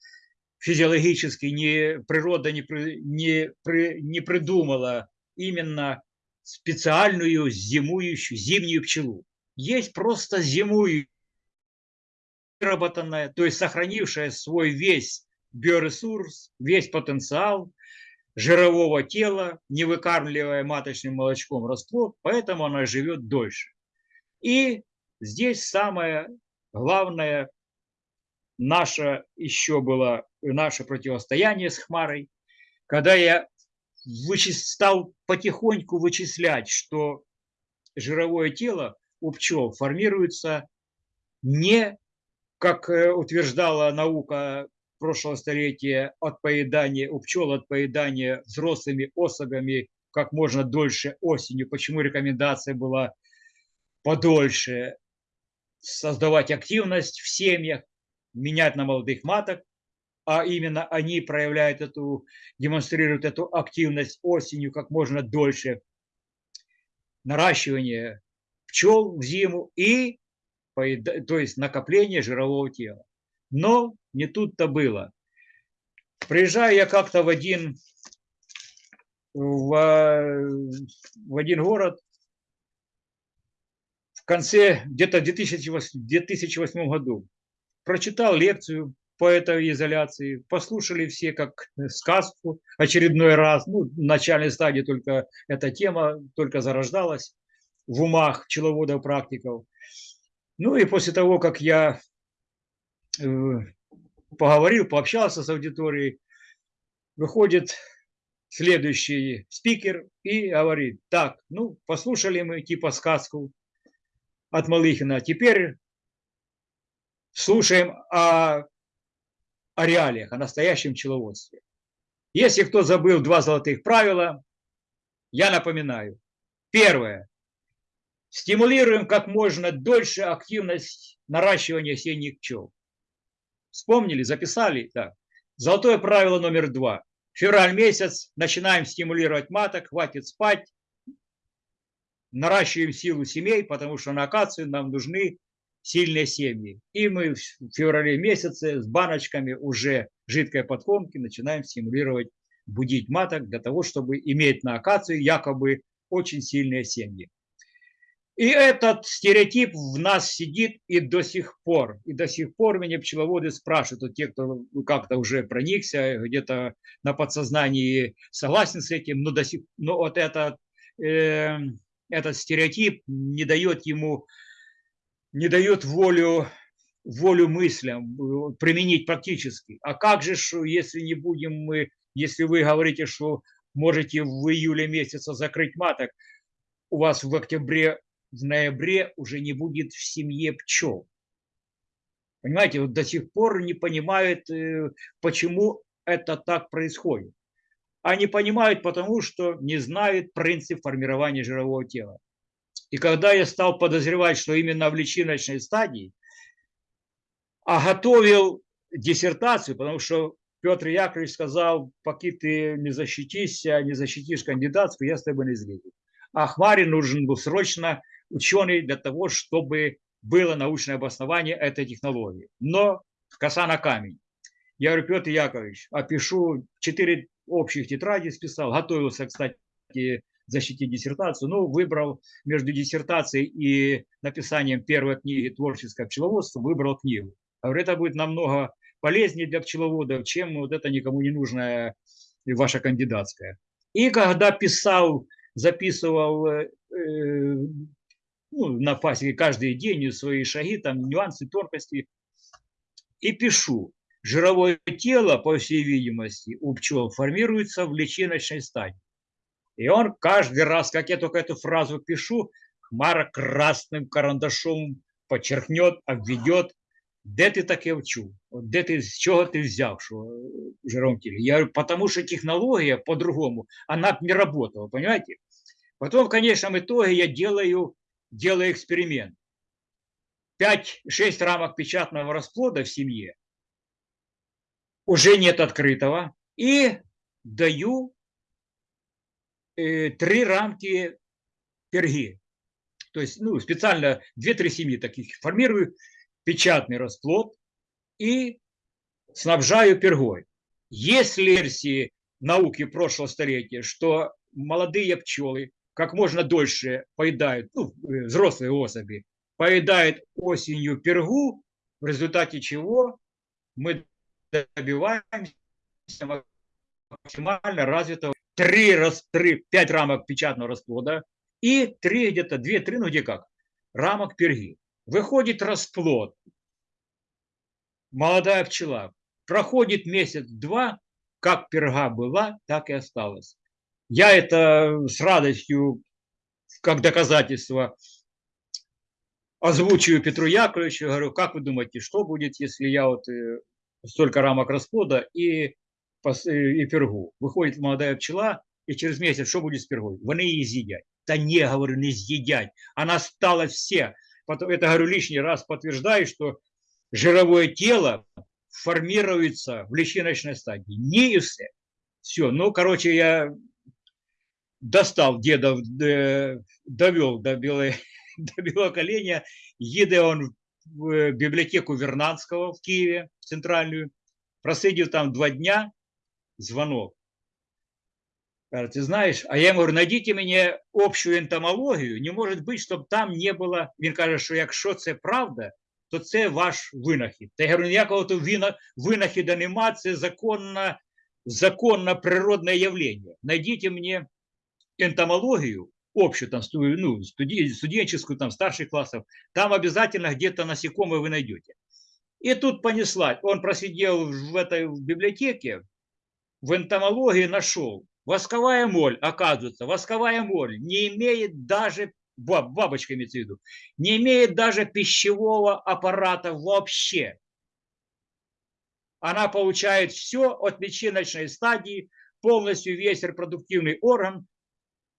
физиологически не, природа не, не, не придумала именно специальную зимующую, зимнюю пчелу. Есть просто зимующая, выработанная, то есть сохранившая свой весь биоресурс, весь потенциал жирового тела, не выкармливая маточным молочком расплод, поэтому она живет дольше. И здесь самое главное наше еще было наше противостояние с Хмарой, когда я вычис- стал потихоньку вычислять, что жировое тело у пчел формируется не, как э, утверждала наука прошлого столетия, от поедания у пчел от поедания взрослыми особями как можно дольше осенью. Почему рекомендация была подольше создавать активность в семьях, менять на молодых маток. а именно они проявляют эту, демонстрируют эту активность осенью как можно дольше, наращивание пчел в зиму и то есть накопление жирового тела. Но не тут-то было. Приезжаю я как-то в один, в, в один город в конце, где-то в 2008, 2008 году. Прочитал лекцию по этой изоляции, послушали все как сказку очередной раз. Ну, в начальной стадии только эта тема только зарождалась в умах пчеловодов, практиков. Ну и после того, как я э, поговорил, пообщался с аудиторией, выходит следующий спикер и говорит, так, ну, послушали мы типа сказку от Малыхина, теперь слушаем о, о реалиях, о настоящем пчеловодстве. Если кто забыл два золотых правила, я напоминаю. Первое. Стимулируем как можно дольше активность наращивания осенних пчел. Вспомнили, записали? Так. Золотое правило номер два. Февраль месяц, начинаем стимулировать маток, хватит спать, наращиваем силу семей, потому что на акацию нам нужны сильные семьи. И мы в феврале месяце с баночками уже жидкой подкормки начинаем стимулировать, будить маток для того, чтобы иметь на акацию якобы очень сильные семьи. И этот стереотип в нас сидит и до сих пор. И до сих пор меня пчеловоды спрашивают, вот те, кто как-то уже проникся, где-то на подсознании согласен с этим, но, до сих, но вот этот, э, этот стереотип не дает ему, не дает волю, волю мыслям э, применить практически. А как же, если не будем мы, если вы говорите, что можете в июле месяце закрыть маток, у вас в октябре в ноябре уже не будет в семье пчел. Понимаете, вот до сих пор не понимают, э, почему это так происходит. Они понимают, потому что не знают принцип формирования жирового тела. И когда я стал подозревать, что именно в личиночной стадии, а готовил диссертацию, потому что Петр Яковлевич сказал, пока ты не защитишься, не защитишь кандидатскую, я с тобой не слезу. А Хмаре нужен был срочно ученый для того, чтобы было научное обоснование этой технологии. Но коса на камень. Я говорю, Петр Яковлевич, опишу четыре общих тетради списал, готовился, кстати, защитить диссертацию, но выбрал между диссертацией и написанием первой книги «Творческое пчеловодство», выбрал книгу. Говорю, это будет намного полезнее для пчеловодов, чем вот это никому не нужная ваша кандидатская. И когда писал, записывал э, ну, на пасеке каждый день свои шаги, там нюансы, тонкости, и пишу. Жировое тело, по всей видимости, у пчел формируется в личиночной стадии. И он каждый раз, как я только эту фразу пишу, Хмара красным карандашом подчеркнет, обведет, де ти таке вчув? Де ти, з чого ти взяв, що в жировом теле? Я говорю, потому что технология по-другому, она не работала, понимаете? Потом в конечном итоге я делаю, делаю эксперимент. 5-6 рамок печатного расплода в семье, уже нет открытого, и даю э, три рамки перги. То есть ну, специально 2-3 семьи таких формирую, печатный расплод и снабжаю пергой. Если версии науки прошлого столетия, что молодые пчелы как можно дольше поедают, ну, э, взрослые особи, поедают осенью пергу, в результате чего мы добиваемся максимально развитого 3, раз, 3, 5 рамок печатного расплода и 3 где-то, 2-3, ну где как, рамок перги. Выходит расплод, молодая пчела, проходит месяц-два, как перга была, так и осталась. Я это с радостью, как доказательство, озвучиваю Петру Яковлевичу, говорю, как вы думаете, что будет, если я вот э, столько рамок расплода и, и пергу? Выходит молодая пчела, и через месяц что будет с пергой? Вони її з'їдять. Та не, говорю, не з'їдять. Она стала все. Потом, это, говорю, лишний раз подтверждаю, что жировое тело формируется в личиночной стадии. Не и все. Все, ну, короче, я достал деда, э, довел до, белой, (laughs) до белого коленя, еде он в э, библиотеку Вернадского в Киеве, центральную, просидел там два дня, звонок. Говорит, ты знаешь, а я ему говорю, найдите мне общую ентомологію, не може бути, щоб там не було, він каже, що якщо це правда, то це ваш винахід. Та я говорю, ніякого то вина- винахіда нема, це законно, законно природне явление. Найдите мне энтомологию, общую, там, ну, студенческую, там, старших классов, там обязательно где-то насекомые вы найдете. И тут понеслась. Он просидел в этой библиотеке, в энтомологии нашел. Восковая моль, оказывается, восковая моль не имеет даже, баб- бабочка имеется в виду, не имеет даже пищевого аппарата вообще. Она получает все от личиночной стадии, полностью весь репродуктивный орган,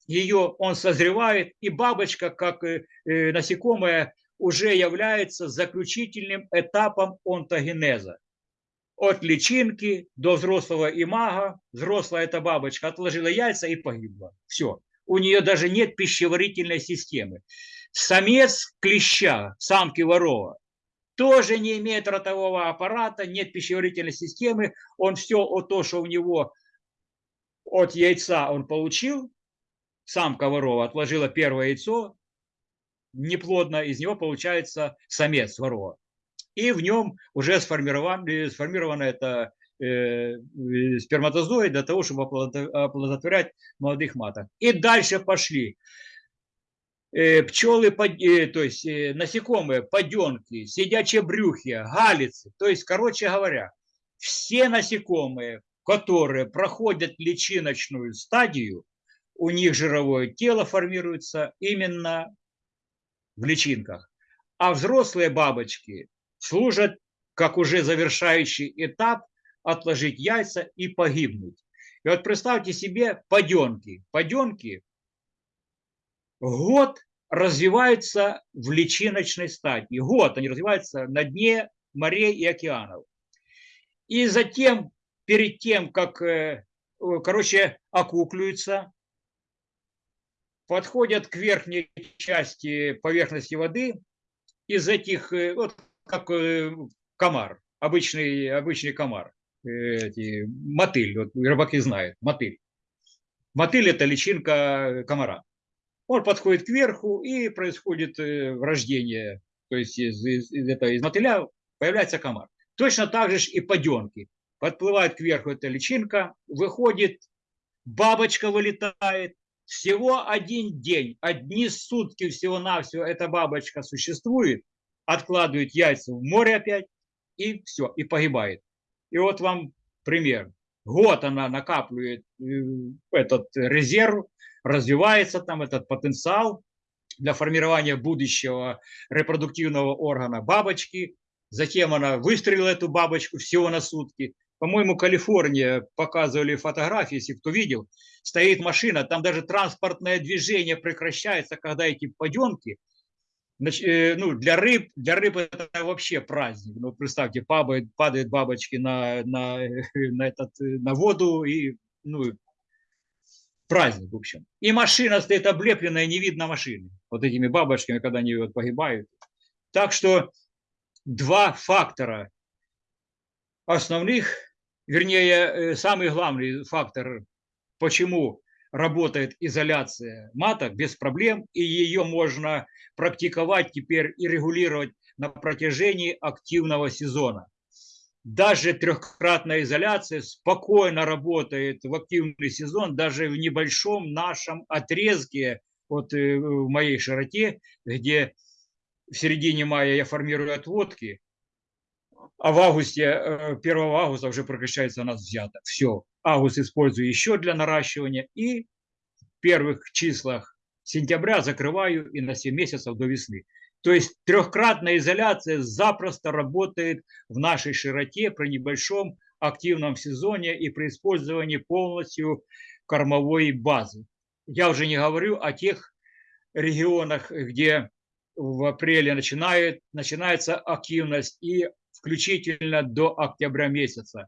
ее он созревает, и бабочка, как э, э, насекомое, уже является заключительным этапом онтогенеза. От личинки до взрослого имага, взрослая эта бабочка отложила яйца и погибла. Все. У нее даже нет пищеварительной системы. Самец клеща, самки ворова, тоже не имеет ротового аппарата, нет пищеварительной системы. Он все то, что у него от яйца он получил, самка ворова отложила первое яйцо, неплодно, из него получается самец ворова. И в нем уже сформирован, э, сформировано это э, э, сперматозоид для того, чтобы оплодо- оплодотворять молодых маток. И дальше пошли э, пчелы, э, то есть насекомые, поденки, сидячие брюхи, галицы. То есть, короче говоря, все насекомые, которые проходят личиночную стадию, у них жировое тело формируется именно в личинках. А взрослые бабочки служат как уже завершающий этап отложить яйца и погибнуть. И вот представьте себе паденки. Паденки год развиваются в личиночной стадии. Год они развиваются на дне морей и океанов. И затем, перед тем, как, э, короче, окуклюются, подходят к верхней части поверхности воды, из этих, э, вот как э, комар, обычный, обычный комар, э, эти, мотыль, вот рыбаки знают, мотыль. Мотыль – это личинка комара. Он подходит кверху, и происходит рождение, то есть из, из, из этого, из мотыля появляется комар. Точно так же и поденки. Подплывает кверху эта личинка, выходит, бабочка вылетает, всего один день, одни сутки всего-навсего эта бабочка существует, откладывает яйца в море опять, и все, и погибает. И вот вам пример. Год она накапливает э, этот резерв, развивается там этот потенциал для формирования будущего репродуктивного органа бабочки. Затем она выстрелила эту бабочку всего на сутки. По-моему, Калифорния показывали фотографии, если кто видел, стоит машина, там даже транспортное движение прекращается, когда эти поденки, нач- э, ну, для рыб, для рыб это вообще праздник. Ну, представьте, падают, падают бабочки на, на, (laughs) на, этот, э, на воду, и, ну, праздник, в общем. И машина стоит облепленная, не видно машины. Вот этими бабочками, когда они вот погибают. Так что два фактора основных, вернее, э, самый главный фактор, почему работает изоляция маток без проблем, и ее можно практиковать теперь и регулировать на протяжении активного сезона. Даже трехкратная изоляция спокойно работает в активный сезон, даже в небольшом нашем отрезке, вот э, в моей широте, где в середине мая я формирую отводки, а в августе, э, 1 августа уже прекращается у нас взято. Все, август использую еще для наращивания и в первых числах сентября закрываю и на 7 месяцев до весны. То есть трехкратная изоляция запросто работает в нашей широте при небольшом активном сезоне и при использовании полностью кормовой базы. Я уже не говорю о тех регионах, где в апреле начинает, начинается активность и включительно до октября месяца,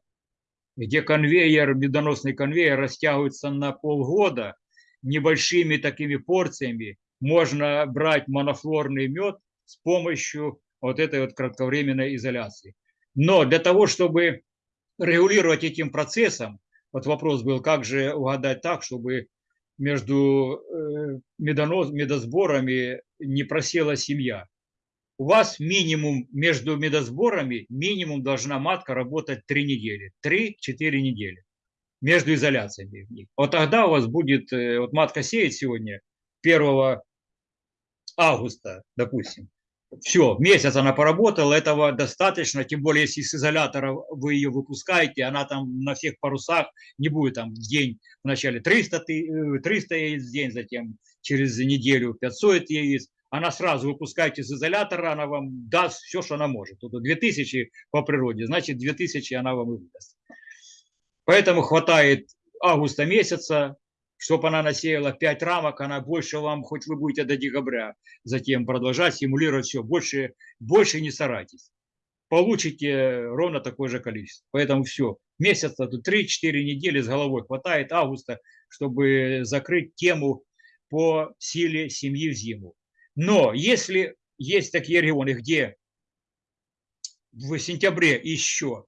где конвейер, медоносный конвейер растягивается на полгода, небольшими такими порциями можно брать монофлорный мед с помощью вот этой вот кратковременной изоляции. Но для того, чтобы регулировать этим процессом, вот вопрос был, как же угадать так, чтобы между э, медонос, медосборами не просела семья. У вас минимум между медосборами, минимум должна матка работать 3 недели, 3-4 недели между изоляциями. Вот тогда у вас будет, э, вот матка сеет сегодня 1 августа, допустим, все, месяц она поработала, этого достаточно, тем более, если с изолятора вы ее выпускаете, она там на всех парусах не будет там день, вначале 300, ты- э, 300 яиц в день, затем через неделю 500 яиц, она сразу выпускаете из изолятора, она вам даст все, что она может. Тут 2000 по природе, значит 2000 она вам и выдаст. Поэтому хватает августа месяца, чтобы она насеяла 5 рамок, она больше вам, хоть вы будете до декабря, затем продолжать стимулировать все, больше, больше не старайтесь. Получите ровно такое же количество. Поэтому все, месяц, тут 3-4 недели с головой хватает августа, чтобы закрыть тему по силе семьи в зиму. Но если есть такие регионы, где в сентябре еще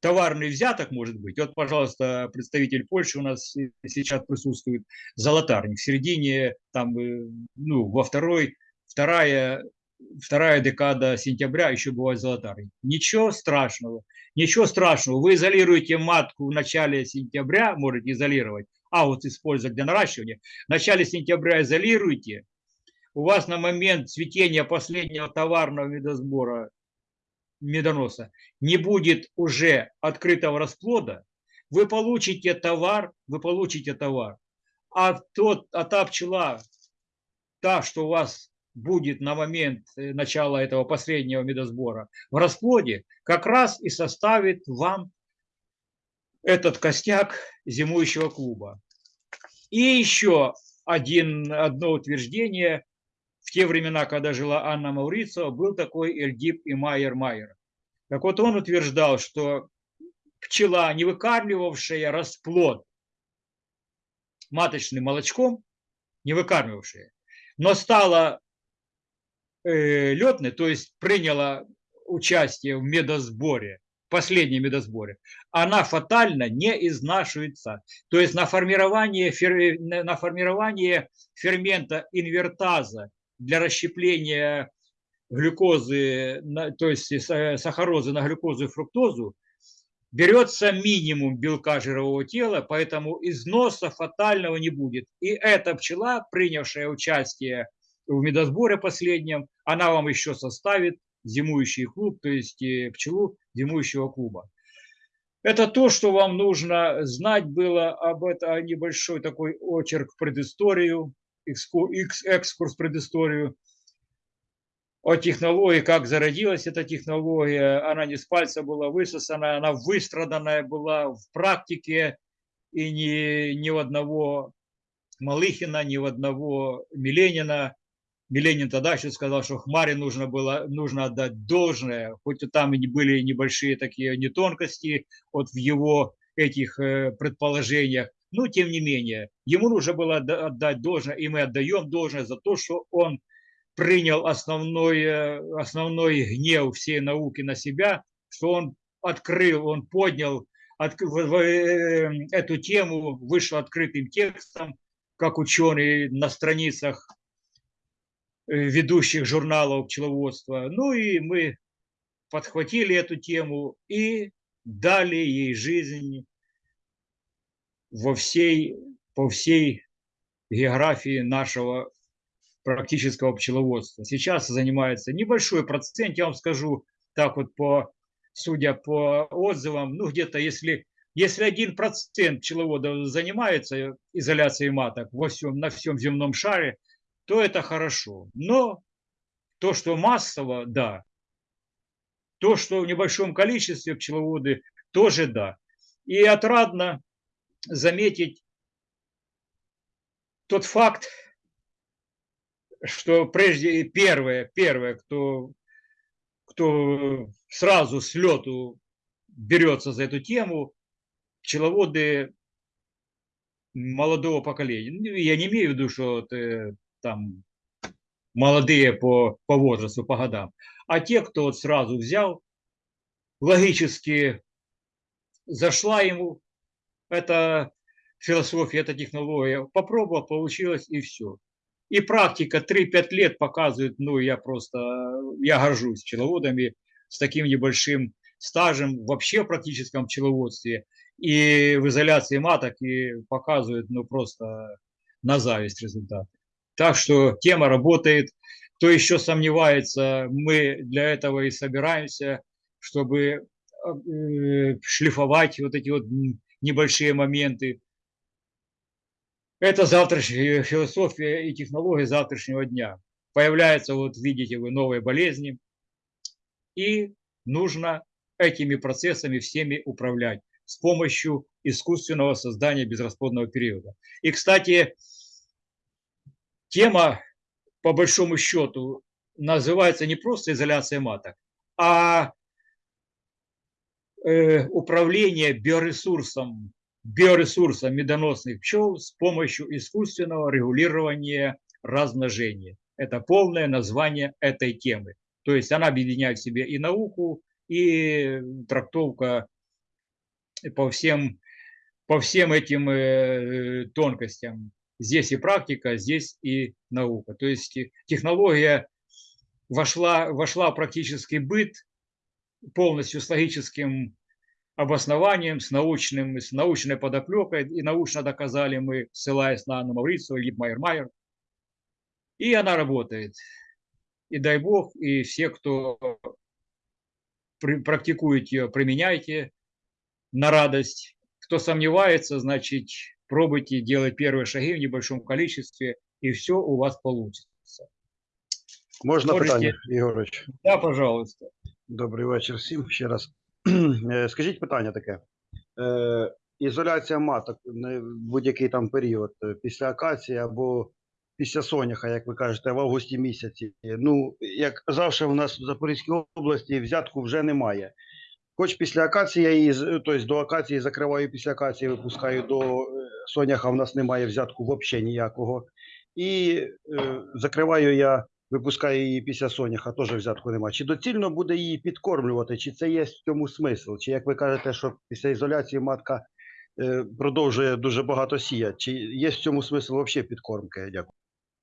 товарный взяток может быть. Вот, пожалуйста, представитель Польши у нас сейчас присутствует, золотарник. В середине, там, э, ну, во второй, вторая, вторая декада сентября еще бывает золотарник. Ничего страшного, ничего страшного. Вы изолируете матку в начале сентября, можете изолировать, а вот использовать для наращивания. В начале сентября изолируйте, у вас на момент цветения последнего товарного медосбора медоноса не будет уже открытого расплода, вы получите товар, вы получите товар. А, тот, а та пчела, та, что у вас будет на момент э, начала этого последнего медосбора в расплоде, как раз и составит вам этот костяк зимующего клуба. И еще один, одно утверждение – в те времена, когда жила Анна Маурицио, был такой Эльдип и Майер Майер. Так вот он утверждал, что пчела, не выкармливавшая расплод маточным молочком, не выкармливавшая, но стала э, летной, то есть приняла участие в медосборе, последнем медосборе, она фатально не изнашивается. То есть на формирование, на формирование фермента инвертаза для расщепления глюкозы, то есть сахарозы на глюкозу и фруктозу, берется минимум белка жирового тела, поэтому износа фатального не будет. И эта пчела, принявшая участие в медосборе последнем, она вам еще составит зимующий клуб, то есть э, пчелу зимующего клуба. Это то, что вам нужно знать было об этом, небольшой такой очерк предысторию, экскурс в предысторию о технологии, как зародилась эта технология. Она не с пальца была высосана, она выстраданная была в практике, и ни, ни у одного Малыхина, ни у одного Миленина. Миленин тогда еще сказал, что Хмаре нужно было нужно отдать должное, хоть и там и были небольшие такие нетонкости вот в его этих э, предположениях, но тем не менее, ему нужно было отдать должное, и мы отдаем должное за то, что он принял основной, э, основной гнев всей науки на себя, что он открыл, он поднял от, в, в, э, эту тему, вышел открытым текстом, как ученый на страницах э, ведущих журналов пчеловодства. Ну и мы подхватили эту тему и дали ей жизнь во всей, по всей географии нашего практического пчеловодства. Сейчас занимается небольшой процент, я вам скажу так вот по, судя по отзывам, ну где-то если, если один процент пчеловодов занимается изоляцией маток во всем, на всем земном шаре, то это хорошо. Но то, что массово, да. То, что в небольшом количестве пчеловоды, тоже да. И отрадно заметить тот факт, что прежде первое, первое, кто, кто сразу с лету берется за эту тему пчеловоды молодого поколения. Ну, Я не имею в виду, что вот, э, там молодые по, по возрасту, по годам, а те, кто вот сразу взял, логически зашла ему эта философия, эта технология, попробовал, получилось и все. И практика 3-5 лет показывает, ну, я просто, я горжусь пчеловодами с таким небольшим стажем вообще в практическом пчеловодстве и в изоляции маток и показывает, ну, просто на зависть результаты. Так что тема работает. Кто еще сомневается, мы для этого и собираемся, чтобы э, шлифовать вот эти вот небольшие моменты. Это завтрашняя философия и технология завтрашнего дня. Появляются, вот видите вы, новые болезни, и нужно этими процессами всеми управлять с помощью искусственного создания безрасплодного периода. И, кстати, тема, по большому счету, называется не просто изоляция маток, а управление биоресурсом, биоресурсом медоносных пчел с помощью искусственного регулирования размножения. Это полное название этой темы. То есть она объединяет в себе и науку, и трактовка по всем, по всем этим э, тонкостям. Здесь и практика, здесь и наука. То есть э, технология вошла, вошла в практический быт полностью с логическим обоснованием, с, научным, с научной подоплекой, и научно доказали мы, ссылаясь на Анну Маврицу, Липмайер Майер. И она работает. И дай бог, и все, кто практикует ее, применяйте на радость. Кто сомневается, значит, пробуйте делать первые шаги в небольшом количестве, и все у вас получится. Можна Можете. питання, Ігорович? Да, пожалуйста. Добрий вечір всім ще раз. (clears throat) Е, Скажіть питання таке. Е, ізоляція маток будь-який там період е, після акації або після соняха, як ви кажете, в августі місяці. Ну, як завжди, в нас в Запорізькій області взятку вже немає. Хоч після акації я її, тобто до акації закриваю, після акації випускаю до е, соняха, в нас немає взятку взагалі ніякого. І е, закриваю я випускає її після соняха, теж взятку немає. Чи доцільно буде її підкормлювати, чи це є в цьому смисл? Чи як ви кажете, що після ізоляції матка е, продовжує дуже багато сіяти? Чи є в цьому смисл взагалі підкормки? Дякую.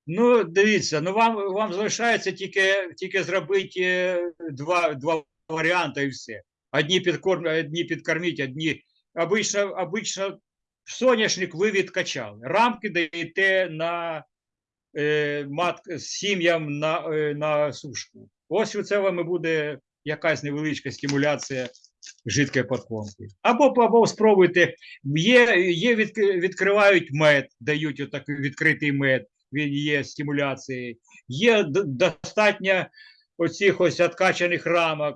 Ну, дивіться, ну вам, вам залишається тільки, тільки зробити е, два, два варіанти і все. Одні підкорм, одні підкорміть, одні. Обично, обично соняшник ви відкачали. Рамки даєте на мат, сім'ям на, е, на сушку. Ось у це вам буде якась невеличка стимуляція жидкої подкормки. Або, або спробуйте. Є, є від, відкривають мед, дають отакий відкритий мед він є стимуляцією. Є достатньо оцих ось откачаних рамок,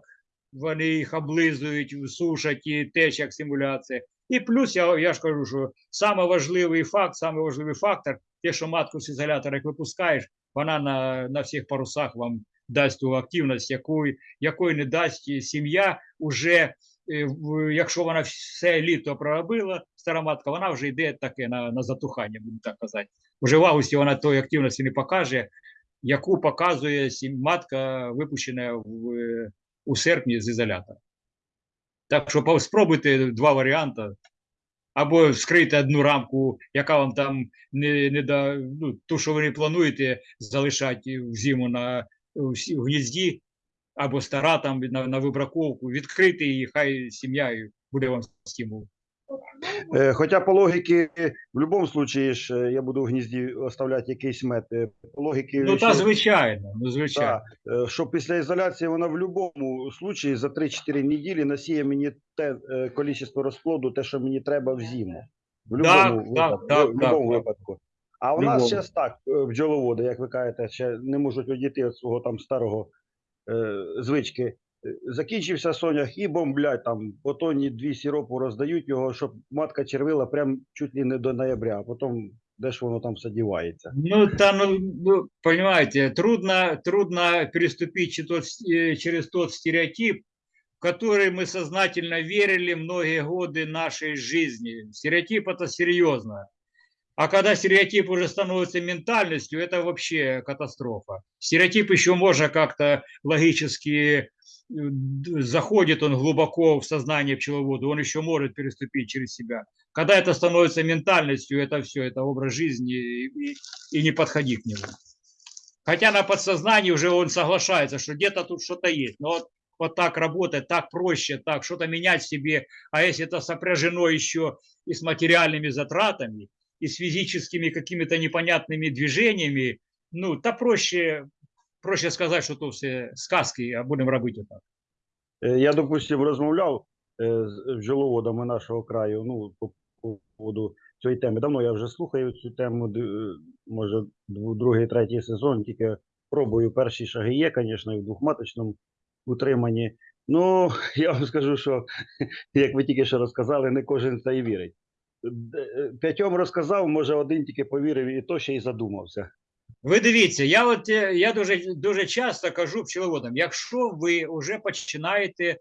вони їх облизують, сушать і теж як стимуляція. І плюс я, я ж кажу, що саме важливий факт, саме важливий фактор, те, що матку з ізолятора як випускаєш, вона на, на всіх парусах вам дасть ту активність, якої, якої не дасть сім'я уже. е, Якщо вона все літо проробила, стара матка, вона вже йде таке на, на затухання, будемо так казати вже в августі вона тої активності не покаже, яку показує матка, випущена в, е, у серпні з ізолятора. Так що спробуйте два варіанти. Або вскрити одну рамку, яка вам там не, не да, ну, ту, що ви не плануєте залишати в зиму на в гнізді, або стара там на, на вибраковку, відкрити її, хай сім'я буде вам стимул. Е, Хоча по логіки, в будь-якому випадку ж е, я буду в гнізді оставляти якийсь мед. Е, По логіки, Ну, та що- звичайно, ну, звичайно. Да, е, що після ізоляції вона в будь-якому випадку за 3-4 неділі насіє мені те кількість розплоду, те, що мені треба в зиму. В будь-якому випадку. так, в будь-якому так. випадку. А у нас зараз так, бджоловоди, як ви кажете, ще не можуть одійти від свого там старого е, звички. Е, Закінчився сонях і бомблять там по тоні дві сіропу роздають його, щоб матка червила прям чуть ли не до ноября, а потім де ж воно там все дівається. Ну, там, ну, ну, понимаете, трудно, трудно переступить че- тот с- э, через тот стереотип, в который мы сознательно верили многие годы нашей жизни. Стереотип это серьезно. А когда стереотип уже становится ментальностью, это вообще катастрофа. Стереотип еще можно как-то логически э, заходит он глубоко в сознание пчеловода, он еще может переступить через себя. Когда это становится ментальностью, это все, это образ жизни, и, и- не подходи к нему. Хотя на подсознании уже он соглашается, что где-то тут что-то есть. Но вот, вот так работать, так проще, так что-то менять себе. А если это сопряжено еще и с материальными затратами, и с физическими какими-то непонятными движениями, ну, то проще, проще сказать, що то все сказки, а будемо робити так. Е, Я, допустим, розмовляв з бджоловодами нашого краю, ну, по поводу цієї теми. Давно я вже слухаю цю тему, е, може, другий, третій сезон, тільки пробую. Перші шаги є, звісно, в двохматочному утриманні. Ну, (laughs) я вам скажу, що, (laughs) як ви тільки що розказали, не кожен це і вірить. Д- е, П'ятьом розказав, може, один тільки повірив, і то ще й задумався. Ви дивіться, я от е, я дуже дуже часто кажу пчеловодам, якщо ви вже починаєте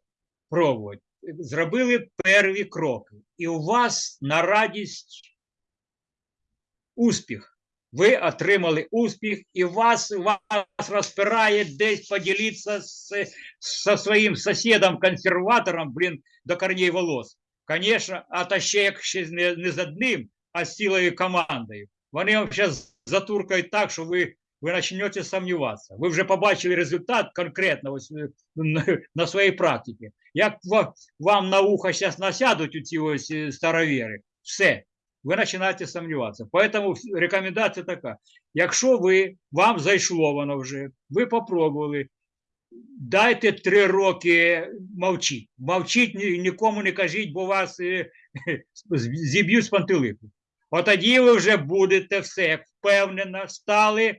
пробувати, зробили перві кроки, і у вас на радість успіх. Ви отримали успіх, і вас, вас розпирає десь поділитися з, зі своїм сусідом-консерватором, блін, до корней волос. Звісно, а та ще як ще не, не з одним, а з цілою командою. Вони вам зараз затуркають так, що ви, ви почнете сумніватися. Ви вже побачили результат конкретно ось, е, на, на своїй практиці. Як ва- вам на ухо зараз насядуть у ці ось е, старовіри, все, ви починаєте сумніватися. Поэтому вс- рекомендація така: якщо ви вам зайшло воно вже, ви попробували, Дайте три роки мовчіть. Мовчіть, нікому не кажіть, бо вас е, (laughs) зіб'ють з пантелику. От тоді ви вже будете все впевнено стали.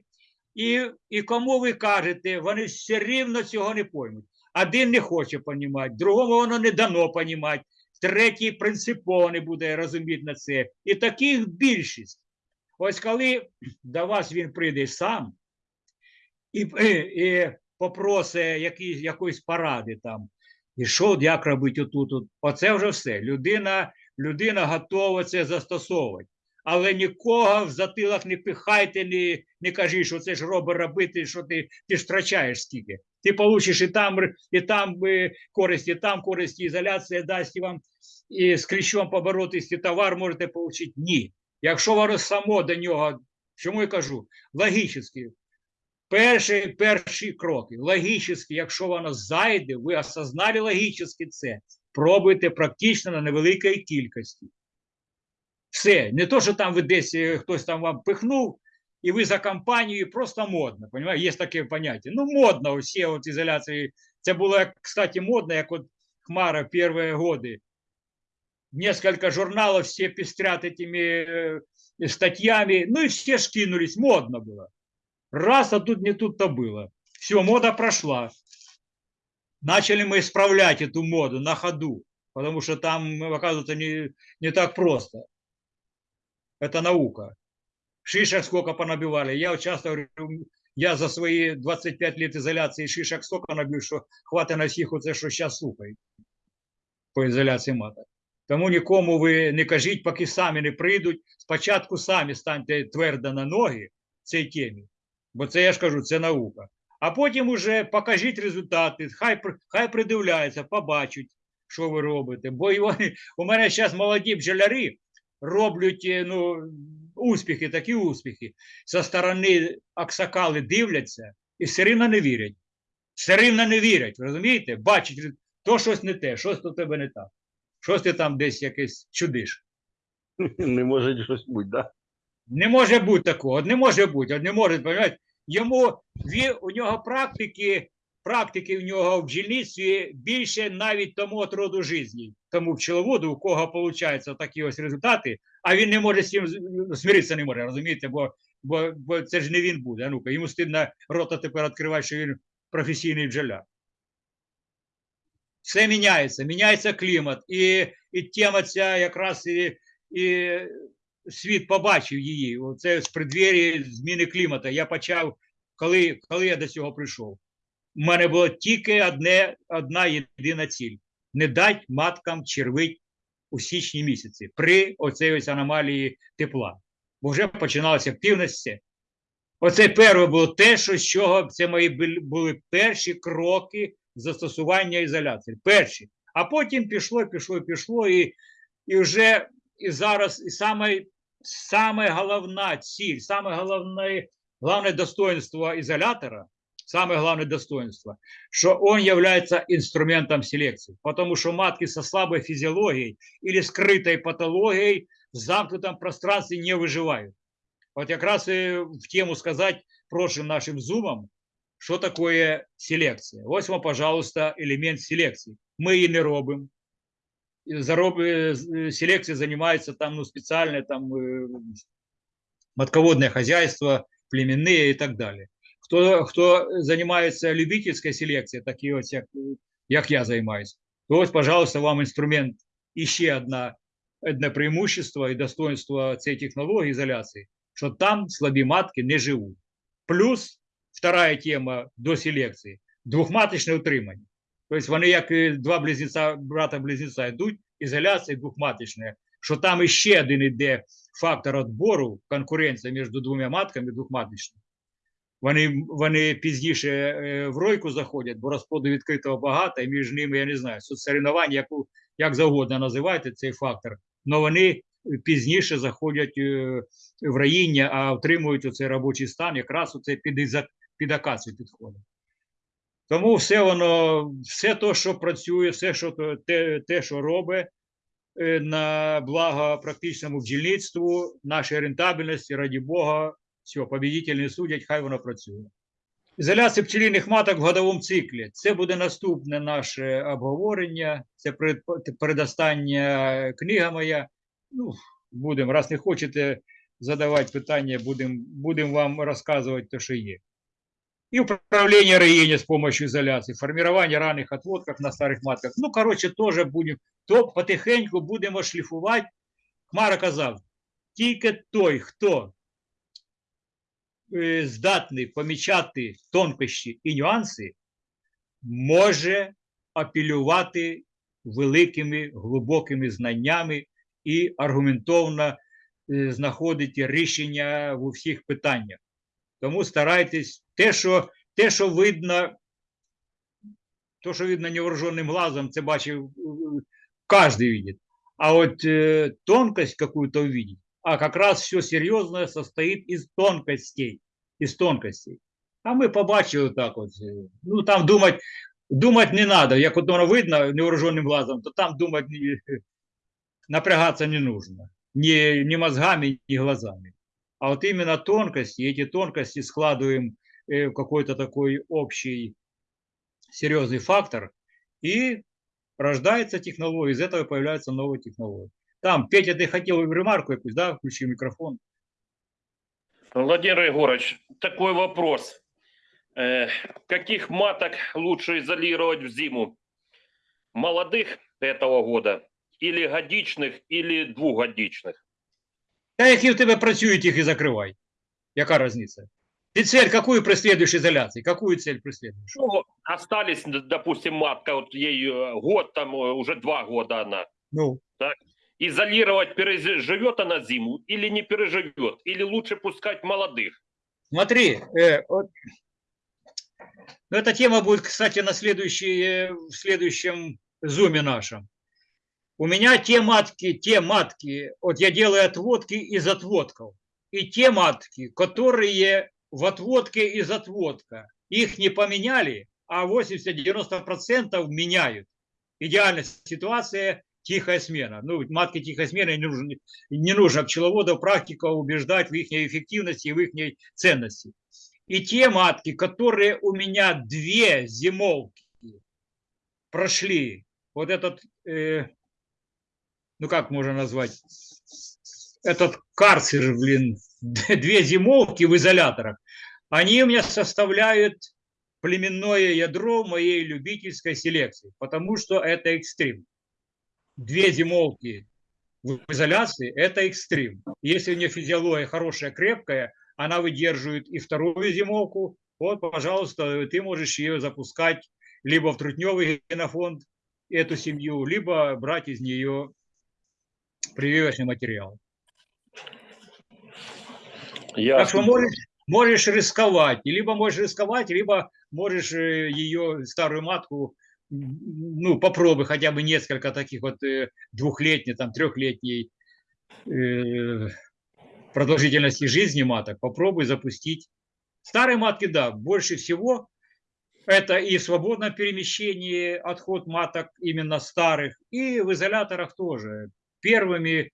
І, і кому ви кажете, вони все рівно цього не поймуть. Один не хоче понімати, другому воно не дано понімати, третій принципово не буде розуміти на це. І таких більшість. Ось коли до вас він прийде сам і, і попросить якісь, якоїсь поради там, і що, як робити отут, от, оце вже все. Людина, людина готова це застосовувати. Але нікого в затилок не пихайте, не, не кажи, що це ж роби робити, що ти, ти втрачаєш скільки. Ти получиш і там, і там е, користь, і там користь, ізоляція дасть вам і з кліщом поборотись, і товар можете отримати. Ні. Якщо воно само до нього, чому я кажу, логічно, перші, перші кроки, логічно, якщо воно зайде, ви осознали логічно це, пробуйте практично на невеликій кількості. Все, не то, що там ви десь е, хтось там вам пихнув, і ви за компанією просто модно. Понимаєте? Є таке поняття. Ну, модно усі от ізоляції. Це було, як, кстати, модно, як от Хмара перші годы. Несколько журналов все пестрят этими э, статьями, ну и все ж кинулись, модно было. Раз, а тут не тут-то было. Все, мода прошла. Начали мы исправлять эту моду на ходу, потому что там, оказывается, не, не так просто. Это наука. Шишек сколько понабивали. Я вот часто говорю, я за свои 25 лет изоляции шишек столько набив, що хватить на всіх оце, що зараз слухають по ізоляції маток. Тому нікому ви не кажіть, поки самі не прийдуть. Спочатку самі станьте твердо на ноги в цій темі, бо це я ж кажу, це наука. А потім уже покажіть результати, хай, хай придивляються, побачать, що ви робите. Бо вони, у мене зараз молоді бджоляри роблять е, ну, успіхи, такі успіхи. Со сторони аксакали дивляться і все рівно не вірять. Все рівно не вірять, розумієте? Бачать, то щось не те, щось у тебе не так. Щось ти там десь якесь чудиш. (laughs) Не може щось бути, да? Не може бути такого, не може бути, не може? Йому, у нього практики, практики у нього в бджільництві більше навіть тому от роду житті, тому пчеловоду, у кого виходять такі ось результати, а він не може з цим змиритися не може, розумієте, бо, бо, бо це ж не він буде. А ну-ка, йому стидно рота тепер відкривати, що він професійний бджоляр. Все міняється, міняється клімат, і, і тема ця якраз і, і світ побачив її. Це з преддвір'я зміни клімату. Я почав, коли, коли я до цього прийшов. У мене було тільки одне, одна єдина ціль: не дати маткам червить у січні місяці при оцій ось аномалії тепла. Бо вже починалися активності. Оце перше було те, що з чого це мої були перші кроки застосування ізоляції. Перші. А потім пішло, пішло, пішло, і, і вже і зараз, і саме, саме головна ціль, саме головне, головне достоинство ізолятора, саме головне достоинство, что он является инструментом селекции. Потому что матки со слабой физиологией или скрытой патологией в замкнутом пространстве не выживают. Вот как раз и в тему сказать прошлым нашим зумом, что такое селекция. Ось вам, пожалуйста, элемент селекции. Мы її не робимо. І зароб- е, з- е, Селекцией занимается там ну, специальное там э, матководное хозяйство, племенные и так далее. Хто, хто займається любительською селекцією, такі ось, як, як я займаюся, то ось, пожалуйста, вам інструмент. І ще одна, одне преимущество і достоинство цієї технології ізоляції, що там слабі матки не живуть. Плюс вторая тема до селекції – двохматочне утримання. Тобто вони як два близнеця, брата-близнеця йдуть, ізоляція двохматочна, що там іще один іде фактор відбору, конкуренція між двома матками двохматочними. Вони, вони пізніше е, в ройку заходять, бо розплоду відкритого багато, і між ними, я не знаю, соцсоревнування, яку, як завгодно називайте цей фактор, але вони пізніше заходять е, в раїння, а отримують оцей робочий стан, якраз оце під, під акацію підходить. Тому все воно, все то, що працює, все, що те, те що робить е, на благо практичному бджільництву, нашій рентабельності, раді Бога, все, победитель не судять, хай воно працює. Ізоляція пчелиних маток в годовому циклі. Це буде наступне наше обговорення. Це перед- передостання книга моя. Ну, будемо, раз не хочете задавати питання, будемо будем вам розказувати те, що є. И управление роения с помощью изоляции, формирование ранних отводков на старых матках. Ну, короче, тоже будем, то потихеньку будемо шліфувати. Хмара казав, тільки той, хто е, здатний помічати тонкощі і нюанси, може апелювати великими глибокими знаннями і аргументовно е, знаходити рішення в усіх питаннях. Тому старайтесь те, що, те, що видно, то, що видно невооруженным глазом, це бачив каждый видит. А вот э, тонкость какую-то увидеть, а как раз все серьезное состоит из тонкостей, из тонкостей. А ми побачили так от. е, Ну там думать, думать не надо. Як от воно видно невооруженным глазом, то там думать (laughs) не, напрягаться не нужно. Ни, ни мозгами, ни глазами. А вот именно тонкости, эти тонкости складываем э, в какой-то такой общий серьезный фактор, и рождается технология, из этого появляются новые технологии. Там, Петя, ты хотел ремарку якусь, да, включи микрофон. Владимир Егорович, такой вопрос. Э, каких маток лучше изолировать в зиму? Молодых этого года или годичных, или двухгодичных? Та які в тебе працюють, їх і закривай. Яка різниця? Ти цель какую преследуешь изоляции? Какую цель преследуешь? Ну, остались, д- допустим, матка, вот ей э, год, там э, уже два года она. Ну, Изолировать, переживет она зиму или не переживет? Или лучше пускать молодых? Смотри, э, вот, ну, эта тема будет, кстати, на следующей, э, в следующем зуме нашем. У меня те матки, те матки, вот я делаю отводки из отводков, и те матки, которые в отводке из отводка, их не поменяли, а 80-90% меняют. Идеальная ситуация – тихая смена. Ну, матки тихой смены не нужно, не нужно пчеловодов, практика убеждать в их эффективности и в их ценности. И те матки, которые у меня две зимовки прошли, вот этот, э, ну как можно назвать, этот карцер, блин, (laughs) две зимовки в изоляторах, они у меня составляют племенное ядро моей любительской селекции, потому что это экстрим. Две зимовки в изоляции – это экстрим. Если у нее физиология хорошая, крепкая, она выдерживает и вторую зимовку, вот, пожалуйста, ты можешь ее запускать либо в трутневый генофонд, эту семью, либо брать из нее прививочный материал. Я Так что можешь, можешь рисковать, либо можешь рисковать, либо можешь э, ее старую матку, ну, попробуй хотя бы несколько таких вот э, двухлетней, там, трехлетней э, продолжительности жизни маток, попробуй запустить. Старые матки, да, больше всего это и в свободном перемещении отход маток именно старых, и в изоляторах тоже. Первыми,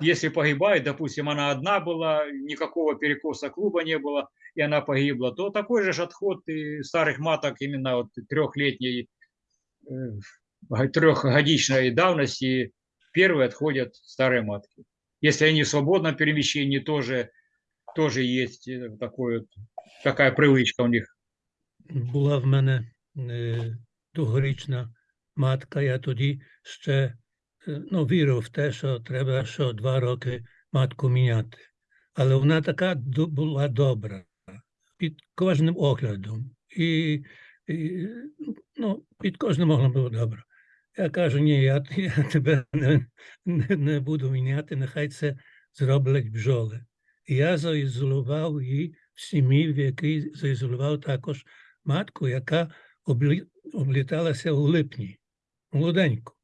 если погибает, допустим, она одна была, никакого перекоса клуба не было, и она погибла, то такой же отход и старых маток именно вот трехлетней, э, трехгодичной давности, первые отходят старые матки. Если они в свободном перемещении, тоже, тоже есть э, такой такая привычка у них. Була в мене е, тогорічна матка, я тоді ще ну, вірив в те, що треба що два роки матку міняти. Але вона така була добра під кожним оглядом. І, і ну, під кожним оглядом було добре. Я кажу, ні, я, я тебе не, не, не буду міняти, нехай це зроблять бджоли. І я заізолював її в сім'ї, в якій заізолював також матку, яка облі... обліталася у липні, молоденьку.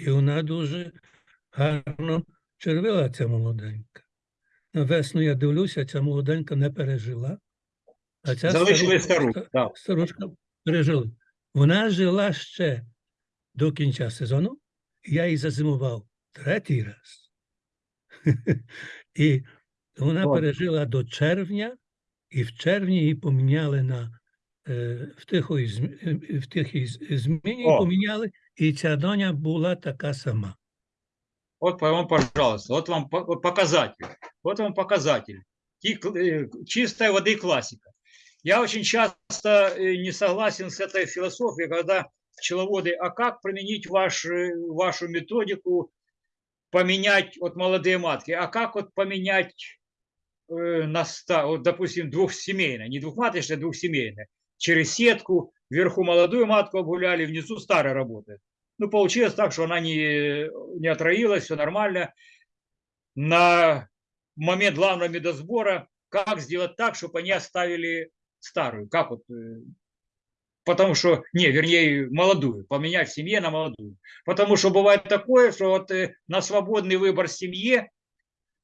І вона дуже гарно червила, ця молоденька. На весну я дивлюся, ця молоденька не пережила. А ця Залишили стару. старушка пережила. Вона жила ще до кінця сезону, і я її зазимував третій раз. (laughs) І вона пережила до червня, і в червні її поміняли на е, в е, в тихій зміні поміняли, і ця доня була така сама. Вот вам, пожалуйста, вот вам показатель. Вот вам показатель. Э, Чистой воды классика. Я очень часто э, не согласен с этой философией, когда пчеловоды, а как применить ваш, э, вашу методику, поменять вот молодые матки, а как вот поменять э, на ста, вот, допустим, двухсемейное, не двухматочное, а двухсемейное, через сетку, вверху молодую матку обгуляли, внизу старая работает. Ну, получилось так, что она не, не отроилась, все нормально. На момент главного медосбора, как сделать так, чтобы они оставили старую? Как вот? э, Потому что, не, вернее, молодую, поменять в семье на молодую. Потому что бывает такое, что вот э, на свободный выбор семье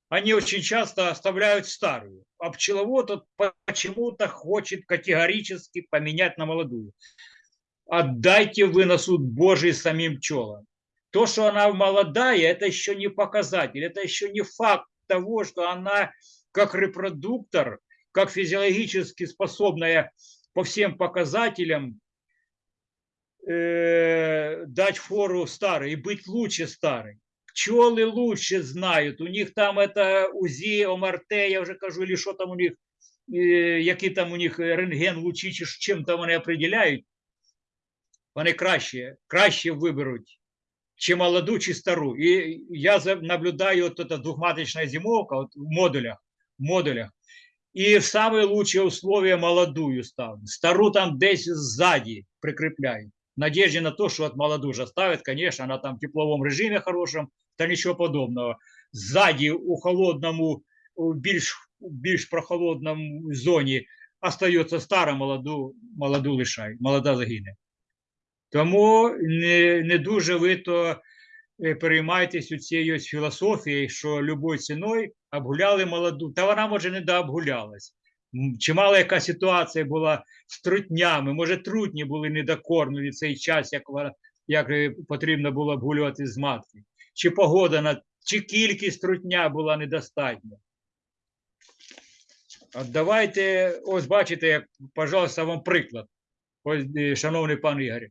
они очень часто оставляют старую. А пчеловод вот почему-то хочет категорически поменять на молодую отдайте вы на суд Божий самим пчелам. То, что она молодая, это еще не показатель, это еще не факт того, что она как репродуктор, как физиологически способная по всем показателям э, дать фору старой и быть лучше старой. Пчелы лучше знают, у них там это УЗИ, ОМРТ, я вже кажу, или що там у них, е, які там у них рентген лучі, чи ж чим там вони определяють, вони краще, краще виберуть, чи молоду, чи стару. І я за- наблюдаю от эта двухматочная зимовка от в модулях, в модулях. І в самые лучшие условия молодую ставлю. Стару там десь сзади прикрепляють. В надежде на то, что от молоду же ставят, конечно, она там в тепловом режиме хорошем, та ничего подобного. Сзади у холодному, у більш, більш прохолодному зоні остается стара, молоду, молоду лишай, молода загине. Тому не, не дуже ви то е, переймайтесь у цією філософією, що любою ціною обгуляли молоду. Та вона, може, не дообгулялась. Чимала яка ситуація була з трутнями, може, трутні були недокормлені цей час, як, як е, потрібно було обгулювати з матки. Чи погода, на, чи кількість трутня була недостатня. От давайте, ось бачите, як, пожалуйста, вам приклад, ось, е, шановний пан Ігор.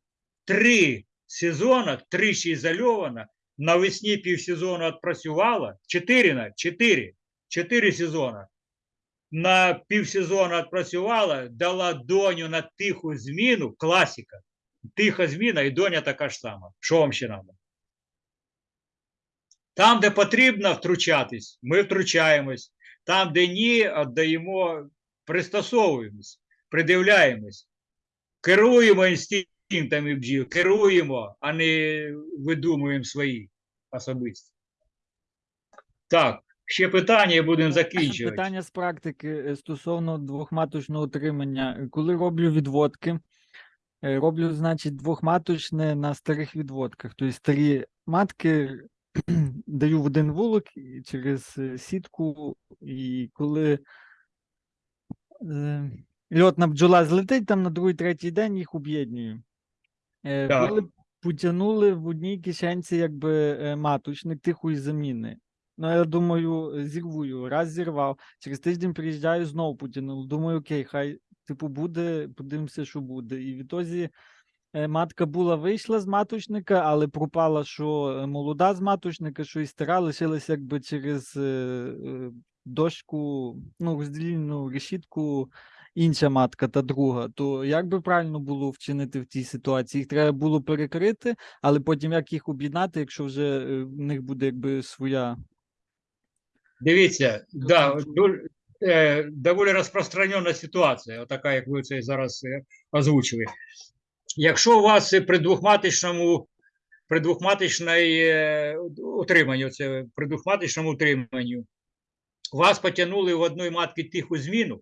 Три сезона, тричі ізольована, навесні півсезону відпрацювала, чотири, на- чотири, чотири сезона. На півсезону відпрацювала, дала доню на тиху зміну, класика. Тиха зміна і доня така ж сама. Що вам ще треба? Там, де потрібно втручатись, ми втручаємось. Там, де ні, віддаємо, пристосовуємось. придивляємось, керуємо інстинктами бджіл, керуємо, а не видумуємо свої особисті. Так, ще питання і будемо закінчувати. Питання з практики е, стосовно двохматочного утримання. Коли роблю відводки, е, роблю, значить, двохматочне на старих відводках. Тобто старі матки (clears throat) даю в один вулик через е, сітку, і коли льотна бджола злетить, там на другий, третій день їх об'єднюю. Е, Так. Коли потягнули в одній кишенці якби е, маточник тихої заміни. Ну, я думаю, зірву його. Раз зірвав. Через тиждень приїжджаю, знову потягнув. Думаю, окей, хай типу буде, подивимося, що буде. І відтоді е, матка була вийшла з маточника, але пропала, що молода з маточника, що і стара, лишилась якби через дошку, ну, роздільну решітку. Інша матка та друга, то як би правильно було вчинити в цій ситуації? Їх треба було перекрити, але потім як їх об'єднати, якщо вже е, в них буде якби своя Дивіться, да, Дуже- е, доволі розпространена ситуація, отака, як ви це зараз е, озвучили. Якщо у вас при двохматичному, при двохматичній утриманні, це при двохматичному утриманні, вас потягнули в одної матки тиху зміну.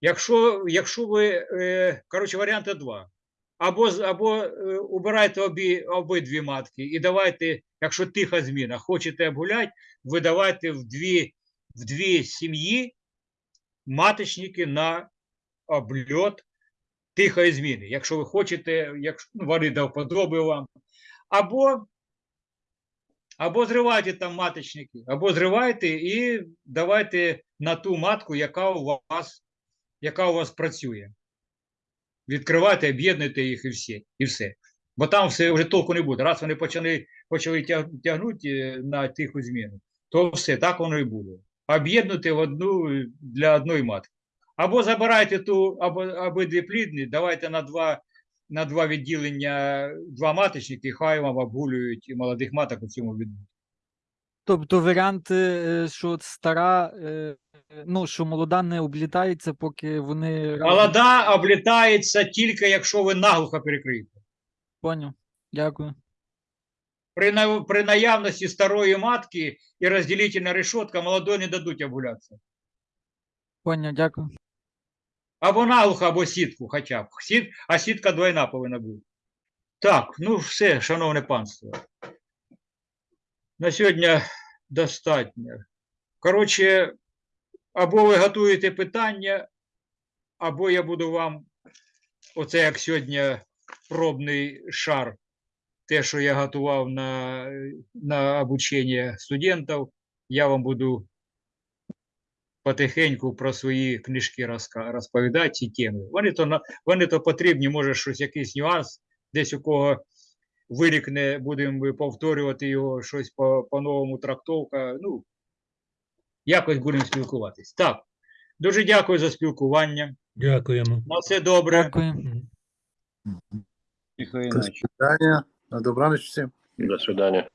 Якщо, якщо ви, е, коротше, варіанти два. Або, або е, убирайте обі, обидві матки і давайте, якщо тиха зміна, хочете обгуляти, видавайте в дві, в дві сім'ї маточники на обльот тихої зміни. Якщо ви хочете, якщо ну, вони до вподоби вам. Або, або зривайте там маточники, або зривайте і давайте на ту матку, яка у вас, яка у вас працює. Відкривайте, об'єднуйте їх і все. І все. Бо там все вже толку не буде. Раз вони почали, почали тягнути е, на тиху зміну, то все, так воно і буде. Об'єднути в одну е, для одної матки. Або забирайте ту, або обидві плідні, давайте на два, на два відділення, два маточники, хай вам обгулюють молодих маток у цьому відбутку. Тобто варіант, е, що стара, ну, що молода не облітається, поки вони. Молода облітається тільки, якщо ви наглухо перекриєте. Поняв. Дякую. При, на- при наявності старої матки і розділительна решетка молодої не дадуть обгулятися. Поняв, дякую. Або наглухо, або сітку хоча б. Сіт, а сітка двойна повинна бути. Так, ну все, шановне панство. На сьогодні достатньо. Коротше, або ви готуєте питання, або я буду вам, оце як сьогодні пробний шар, те, що я готував на, на обучення студентів, я вам буду потихеньку про свої книжки розповідати ці теми. Вони то, вони то потрібні, може, щось, якийсь нюанс, десь у кого вирікне, будемо повторювати його, щось по- по-новому трактовка. Ну, якось будемо спілкуватись. Так, дуже дякую за спілкування. Дякуємо. На все добре. Дякуємо. Тихої До ночі. свидания. На добраніч всім. До свидания.